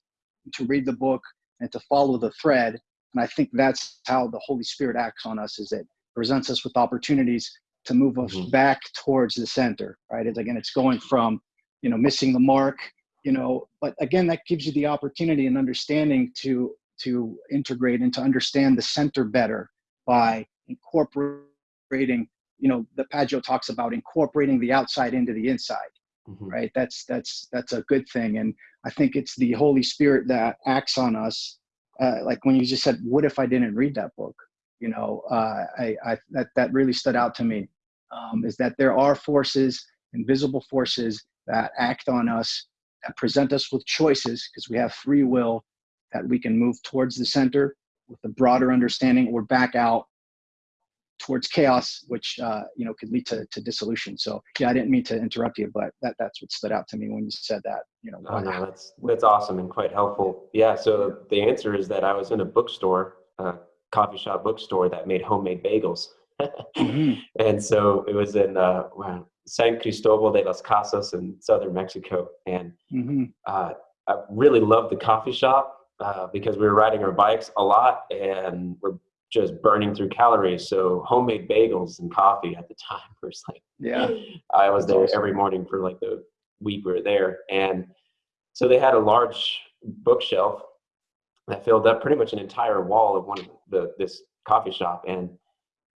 to read the book and to follow the thread. And I think that's how the Holy Spirit acts on us: is it presents us with opportunities to move us mm-hmm. back towards the center, right? It's again, it's going from you know missing the mark you know but again that gives you the opportunity and understanding to to integrate and to understand the center better by incorporating you know the Pageau talks about incorporating the outside into the inside mm-hmm. right that's that's that's a good thing and i think it's the holy spirit that acts on us uh, like when you just said what if i didn't read that book? You know uh, I, I that that really stood out to me um, is that there are forces invisible forces that act on us that present us with choices because we have free will that we can move towards the center with a broader understanding or back out towards chaos, which uh, you know could lead to, to dissolution. So yeah, I didn't mean to interrupt you, but that that's what stood out to me when you said that. You know, oh, no, that's that's awesome and quite helpful. Yeah. So the answer is that I was in a bookstore, a coffee shop bookstore that made homemade bagels, mm-hmm. and so it was in uh, San Cristobal de las Casas in southern Mexico, and mm-hmm. uh, I really loved the coffee shop uh, because we were riding our bikes a lot and we're just burning through calories. So homemade bagels and coffee at the time was like, yeah, I was there every morning for like the week we were there. And so they had a large bookshelf that filled up pretty much an entire wall of one of the, this coffee shop. And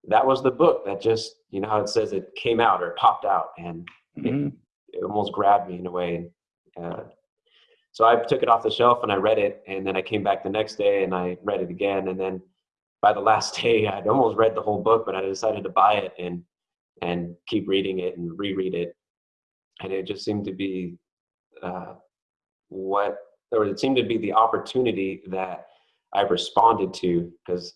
that was the book that just, you know how it says it came out or popped out and mm-hmm. it, it, almost grabbed me in a way. Uh, so I took it off the shelf and I read it, and then I came back the next day and I read it again, and then by the last day I'd almost read the whole book, but I decided to buy it and and keep reading it and reread it, and it just seemed to be uh, what or it seemed to be the opportunity that I responded to because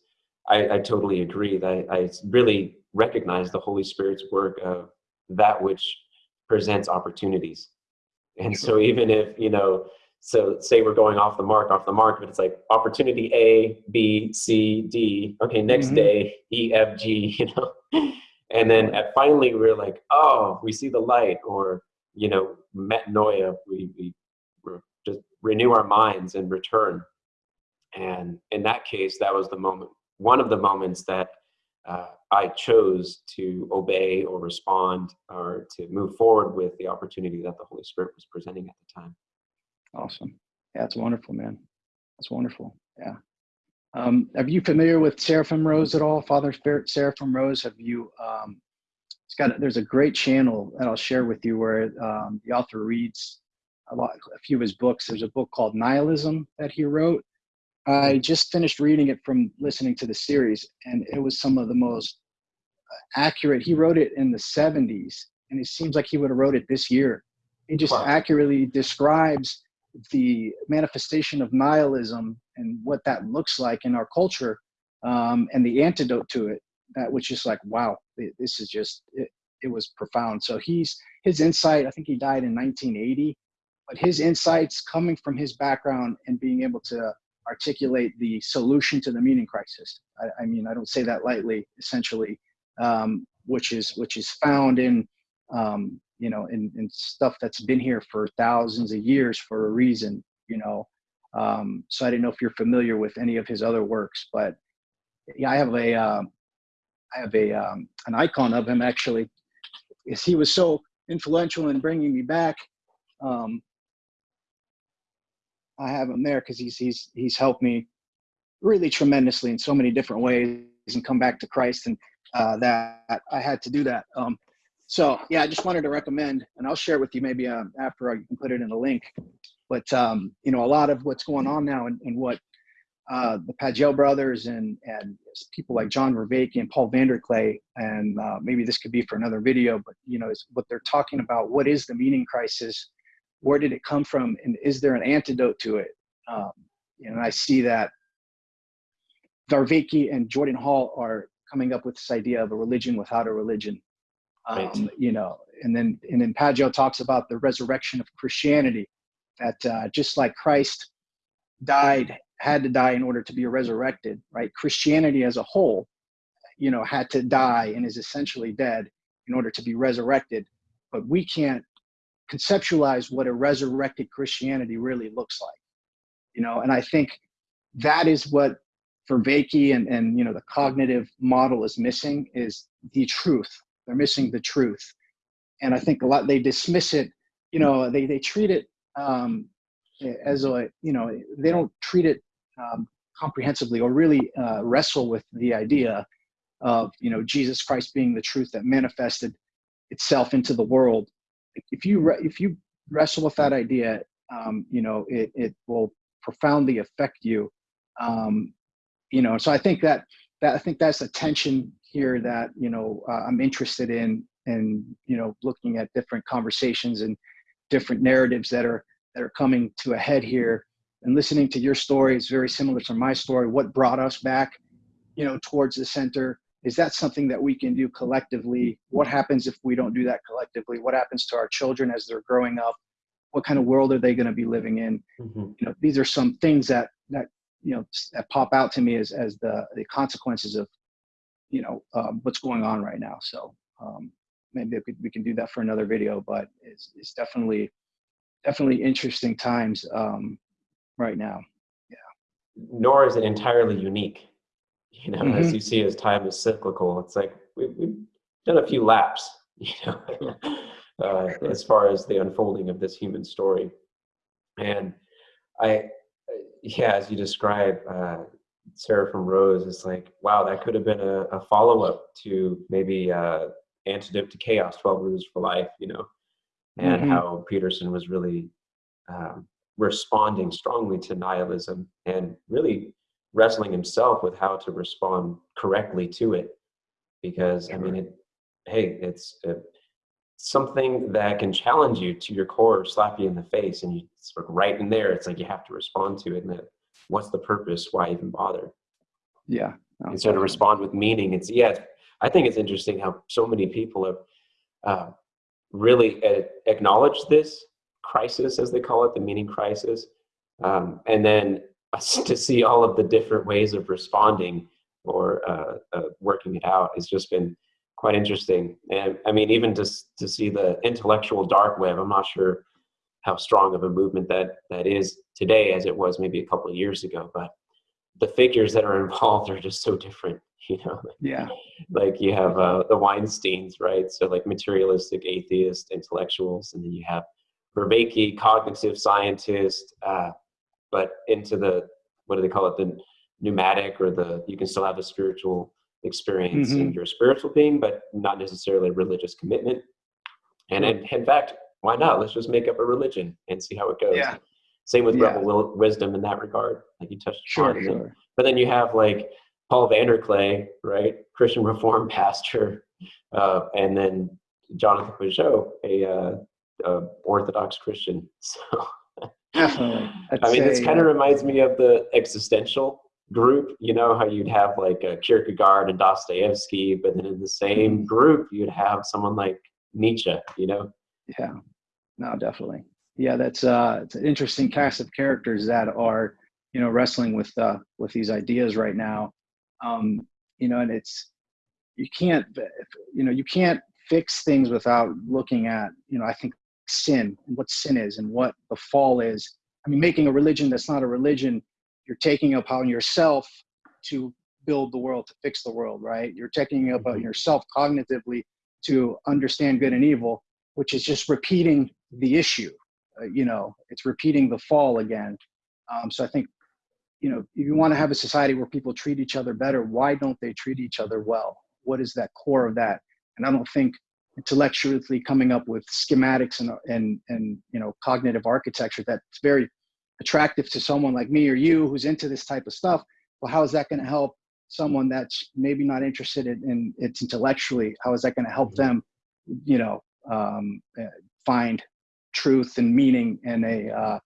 I, I, totally agree that I, I really recognize the Holy Spirit's work of that which presents opportunities. And so even if, you know, so say we're going off the mark, off the mark, but it's like opportunity A, B, C, D. Okay, next mm-hmm. day, E, F, G, you know. And then at finally we're like, oh, we see the light, or you know, metanoia, we we just renew our minds and return. And in that case, that was the moment, one of the moments that uh, I chose to obey or respond or to move forward with the opportunity that the Holy Spirit was presenting at the time. Awesome. Yeah, that's wonderful, man. That's wonderful. Yeah. Um, are you familiar with Seraphim Rose at all? Father Spirit Seraphim Rose. Have you? Um, it's got. There's a great channel that I'll share with you where um, the author reads a lot, a few of his books. There's a book called Nihilism that he wrote. I just finished reading it from listening to the series, and it was some of the most accurate. He wrote it in the 70s, and it seems like he would have wrote it this year. He just wow. accurately describes the manifestation of nihilism and what that looks like in our culture um, and the antidote to it that was just like wow this is just it, it was profound. So he's his insight i think he died in 1980 but his insights coming from his background and being able to articulate the solution to the meaning crisis i, I mean i don't say that lightly essentially um, which is which is found in um, you know, in, in stuff that's been here for thousands of years for a reason, you know. Um, so I didn't know if you're familiar with any of his other works, but yeah, I have a, uh, I have a, um, an icon of him actually. Is he was so influential in bringing me back. Um, I have him there because he's he's he's helped me really tremendously in so many different ways and come back to Christ and uh, that I had to do that. Um, so yeah, I just wanted to recommend, and I'll share it with you maybe uh, after I can put it in a link. But um, you know, a lot of what's going on now and, and what uh, the Pageau brothers and and people like John Vervaeke and Paul VanderKlay, and uh, maybe this could be for another video, but you know, is what they're talking about. What is the meaning crisis? Where did it come from? And is there an antidote to it? Um, and I see that Vervaeke and Jordan Hall are coming up with this idea of a religion without a religion um, you know and then and then Pageau talks about the resurrection of christianity that uh, just like christ died had to die in order to be resurrected right? Christianity as a whole you know had to die and is essentially dead in order to be resurrected but we can't conceptualize what a resurrected christianity really looks like you know? And i think that is what Vervaeke and, and you know the cognitive model is missing is the truth they're missing the truth. And I think a lot, they dismiss it, you know, they, they treat it um, as a, you know, they don't treat it um, comprehensively or really uh, wrestle with the idea of, you know, Jesus Christ being the truth that manifested itself into the world. If you, if you wrestle with that idea, um, you know, it, it will profoundly affect you. Um, you know, so I think that, that I think that's a tension here that you know uh, I'm interested in, and you know looking at different conversations and different narratives that are that are coming to a head here. And listening to your story is very similar to my story. What brought us back, you know, towards the center? Is that something that we can do collectively? What happens if we don't do that collectively? What happens to our children as they're growing up? What kind of world are they going to be living in? Mm-hmm. You know, these are some things that that you know that pop out to me as as the the consequences of you know um, what's going on right now. So um, maybe we, we can do that for another video, but it's, it's definitely definitely interesting times um, right now. Yeah. Nor is it entirely unique. You know, mm-hmm. as you see, as time is cyclical, it's like we, we've done a few laps. You know, uh, as far as the unfolding of this human story, and I, yeah, as you describe, uh, Seraphim Rose is like, wow, that could have been a, a follow up to maybe uh, Antidote to Chaos, 12 Rules for Life, you know, and mm-hmm. how Peterson was really um, responding strongly to nihilism and really wrestling himself with how to respond correctly to it. Because, I mean, it, hey, it's uh, something that can challenge you to your core, slap you in the face, and you sort of right in there, it's like you have to respond to it. And that what's the purpose? Why even bother? Yeah. No, Instead of respond with meaning, it's yeah. I think it's interesting how so many people have uh, really acknowledged this crisis, as they call it, the meaning crisis, um, and then to see all of the different ways of responding or uh, uh, working it out has just been quite interesting. And I mean, even just to see the intellectual dark web, I'm not sure how strong of a movement that that is today as it was maybe a couple of years ago. But the figures that are involved are just so different. You know, yeah. Like you have uh, the Weinstein's, right? So like materialistic atheist intellectuals, and then you have Vervaeke, cognitive scientist, uh, but into the what do they call it? The pneumatic or the you can still have a spiritual experience mm-hmm. in your spiritual being, but not necessarily a religious commitment. And in, in, fact, why not? Let's just make up a religion and see how it goes. Yeah. Same with yeah. rebel wisdom in that regard, like you touched sure, on. Sure. But then you have like Paul Vanderklay, right, Christian Reform pastor, uh, and then Jonathan Pageau, a, uh, a Orthodox Christian. So. Definitely. I mean, this kind of reminds me of the existential group, you know, how you'd have like a Kierkegaard and Dostoevsky, but then in the same mm-hmm. group, you'd have someone like Nietzsche, you know? Yeah, no, definitely. Yeah, that's uh, it's an interesting cast of characters that are, you know, wrestling with uh, with these ideas right now. Um, you know, and it's you can't, you know, you can't fix things without looking at, you know, I think sin and what sin is and what the fall is. I mean, making a religion that's not a religion you're taking upon yourself to build the world to fix the world right you're taking upon mm-hmm. yourself cognitively to understand good and evil which is just repeating the issue uh, you know it's repeating the fall again. Um, so i think you know if you want to have a society where people treat each other better why don't they treat each other well? What is that core of that? And i don't think intellectually coming up with schematics and and and you know cognitive architecture that's very attractive to someone like me or you who's into this type of stuff well how is that going to help someone that's maybe not interested in, in it intellectually how is that going to help mm-hmm. them you know um, eh, find truth and meaning in a uh,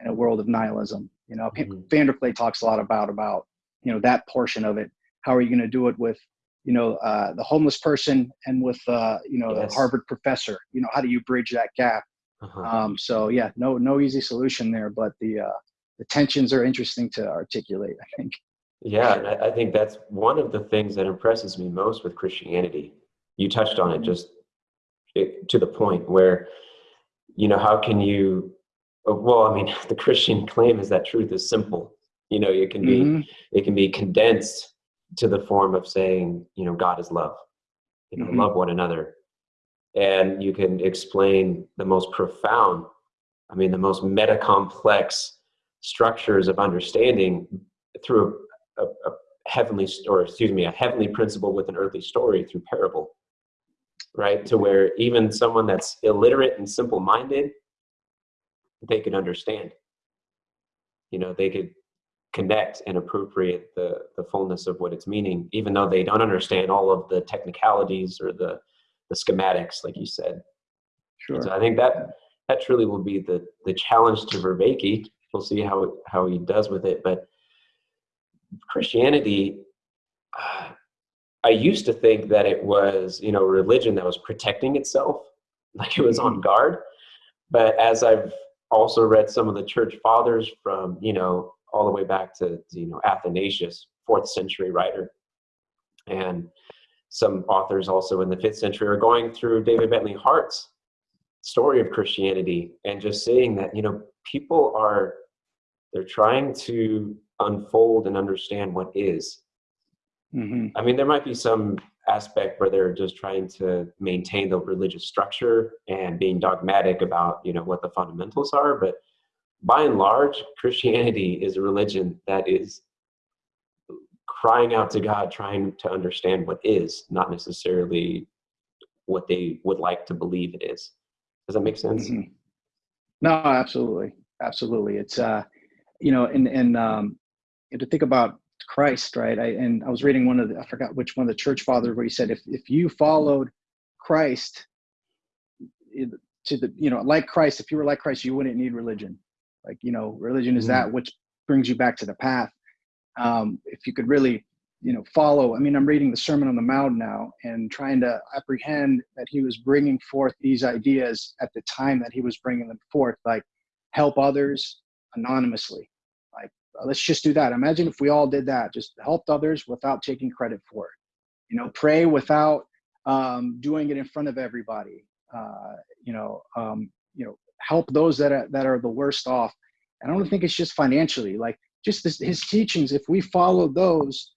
in a world of nihilism you know mm-hmm. vanderklay talks a lot about about you know that portion of it how are you going to do it with you know uh, the homeless person and with uh, you know yes. the harvard professor you know how do you bridge that gap uh-huh. Um, so yeah, no no easy solution there, but the uh, the tensions are interesting to articulate. I think. Yeah, and I, I think that's one of the things that impresses me most with Christianity. You touched on it mm-hmm. just it, to the point where, you know, how can you? Uh, well, I mean, the Christian claim is that truth is simple. You know, it can be mm-hmm. it can be condensed to the form of saying, you know, God is love. You know, mm-hmm. love one another and you can explain the most profound i mean the most meta complex structures of understanding through a, a, a heavenly or excuse me a heavenly principle with an earthly story through parable right to where even someone that's illiterate and simple minded they could understand you know they could connect and appropriate the the fullness of what it's meaning even though they don't understand all of the technicalities or the the schematics, like you said. Sure. So I think that that truly will be the the challenge to Vervaeke. We'll see how how he does with it. But Christianity, uh, I used to think that it was you know religion that was protecting itself, like it was on mm-hmm. guard. But as I've also read some of the church fathers from you know all the way back to you know Athanasius, fourth century writer, and some authors also in the fifth century are going through David Bentley Hart's story of Christianity and just seeing that, you know, people are, they're trying to unfold and understand what is. Mm-hmm. I mean, there might be some aspect where they're just trying to maintain the religious structure and being dogmatic about, you know, what the fundamentals are. But by and large, Christianity is a religion that is crying out to God, trying to understand what is, not necessarily what they would like to believe it is. Does that make sense? Mm-hmm. No, absolutely, absolutely. It's uh, you know, and and um, to think about Christ, right? I and I was reading one of the I forgot which one of the church fathers where he said if if you followed Christ to the you know like Christ, if you were like Christ, you wouldn't need religion. Like you know, religion is mm-hmm. that which brings you back to the path um, if you could really you know follow i mean i'm reading the sermon on the mount now and trying to apprehend that he was bringing forth these ideas at the time that he was bringing them forth like help others anonymously let's just do that imagine if we all did that just helped others without taking credit for it you know pray without um, doing it in front of everybody. Uh, you know, um, you know, help those that are that are the worst off. And I don't think it's just financially. Like just this, his teachings, if we follow those,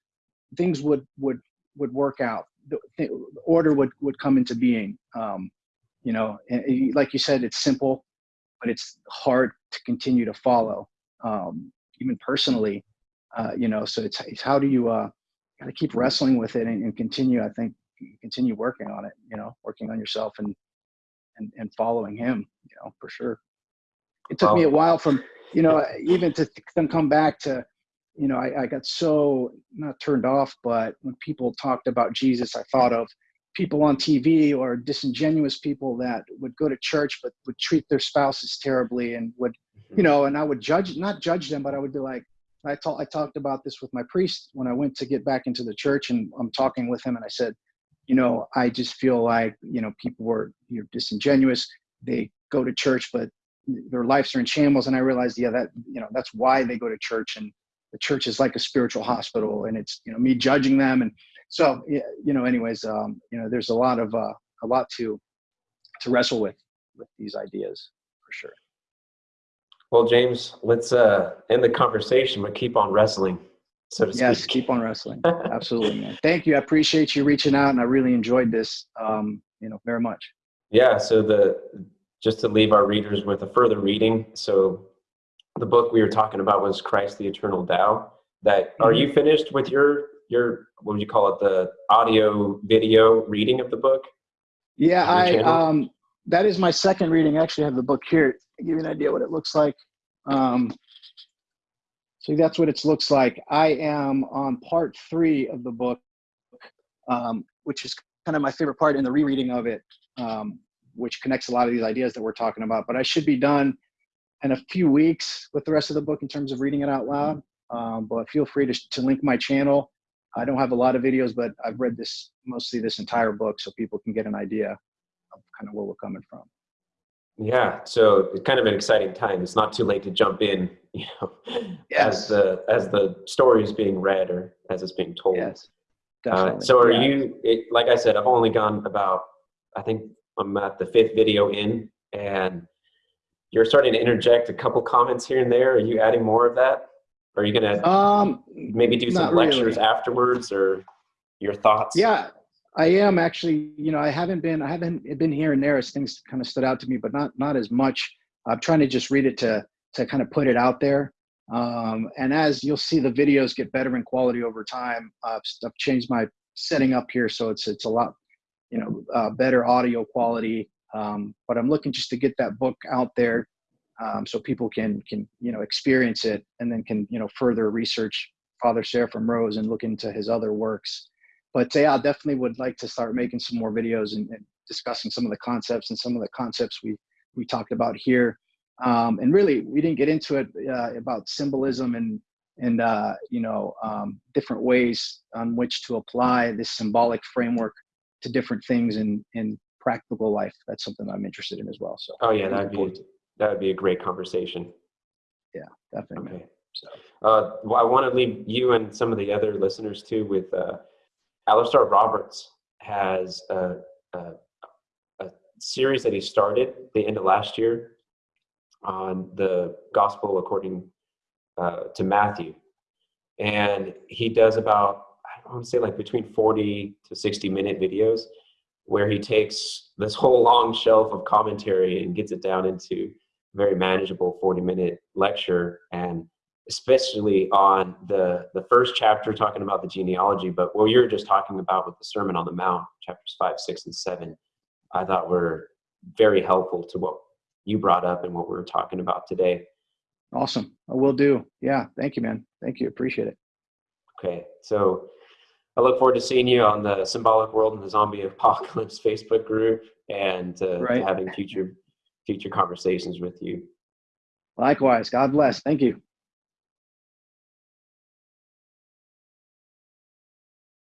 things would would would work out. The, order would would come into being. Um, you know, and like you said, it's simple, but it's hard to continue to follow, um, even personally. Uh, you know, so it's, it's how do you uh, got to keep wrestling with it and, and continue. I think continue working on it. You know, working on yourself and and and following him. You know, for sure. It took me a while from you know even to then come back to you know I, I got so not turned off, but when people talked about Jesus, I thought of people on TV or disingenuous people that would go to church but would treat their spouses terribly and would, you know, and I would judge, not judge them, but I would be like, I, talk, I talked about this with my priest when I went to get back into the church and I'm talking with him and I said, you know, I just feel like, you know, people were you know, disingenuous. They go to church, but their lives are in shambles. And I realized, yeah, that, you know, that's why they go to church and the church is like a spiritual hospital and it's, you know, me judging them and so you know anyways um, you know there's a lot of uh, a lot to to wrestle with with these ideas for sure well james let's uh end the conversation but keep on wrestling so to yes speak. keep on wrestling absolutely man thank you i appreciate you reaching out and i really enjoyed this um you know very much yeah so the just to leave our readers with a further reading so the book we were talking about was christ the eternal Tao. that mm-hmm. are you finished with your your what would you call it the audio video reading of the book yeah i um that is my second reading. I actually have the book here to give you an idea what it looks like. Um so that's what it looks like. I am on part three of the book um which is kind of my favorite part in the rereading of it um which connects a lot of these ideas that we're talking about. But i should be done in a few weeks with the rest of the book in terms of reading it out loud. Um, but feel free to, to link my channel. I don't have a lot of videos, but I've read this mostly this entire book so people can get an idea kind of where we're coming from. Yeah, so it's kind of an exciting time. It's not too late to jump in, you know, yes. as the as the story is being read or as it's being told. Yes, definitely. Uh, so are yeah. you? It, like I said, I've only gone about. I think I'm at the fifth video in, and you're starting to interject a couple comments here and there. Are you adding more of that? Are you gonna um, maybe do some lectures really. afterwards, or your thoughts? Yeah, I am actually. You know, I haven't been. I haven't been here and there as things kind of stood out to me, but not not as much. I'm trying to just read it to to kind of put it out there. Um, and as you'll see, the videos get better in quality over time. Uh, I've changed my setting up here, so it's it's a lot, you know, uh, better audio quality. Um, but I'm looking just to get that book out there um, so people can can you know experience it and then can you know further research Father Seraphim Rose and look into his other works. But yeah, I definitely would like to start making some more videos and, and discussing some of the concepts and some of the concepts we we talked about here. Um, and really, we didn't get into it uh, about symbolism and and uh, you know um, different ways on which to apply this symbolic framework to different things in in practical life. That's something I'm interested in as well. So. Oh yeah, that'd be that would be a great conversation. Yeah, definitely. Okay. So, uh, well, I want to leave you and some of the other listeners too with uh, Alastair Roberts has a, a, a series that he started the end of last year on the gospel according uh, to Matthew. And he does about, I want to say like between 40 to 60 minute videos where he takes this whole long shelf of commentary and gets it down into a very manageable 40 minute lecture and especially on the the first chapter talking about the genealogy but what you're just talking about with the sermon on the mount chapters 5 6 and 7 i thought were very helpful to what you brought up and what we are talking about today awesome i will do yeah thank you man thank you appreciate it okay so i look forward to seeing you on the symbolic world and the zombie apocalypse facebook group and uh, right. having future future conversations with you. Likewise. God bless. Thank you.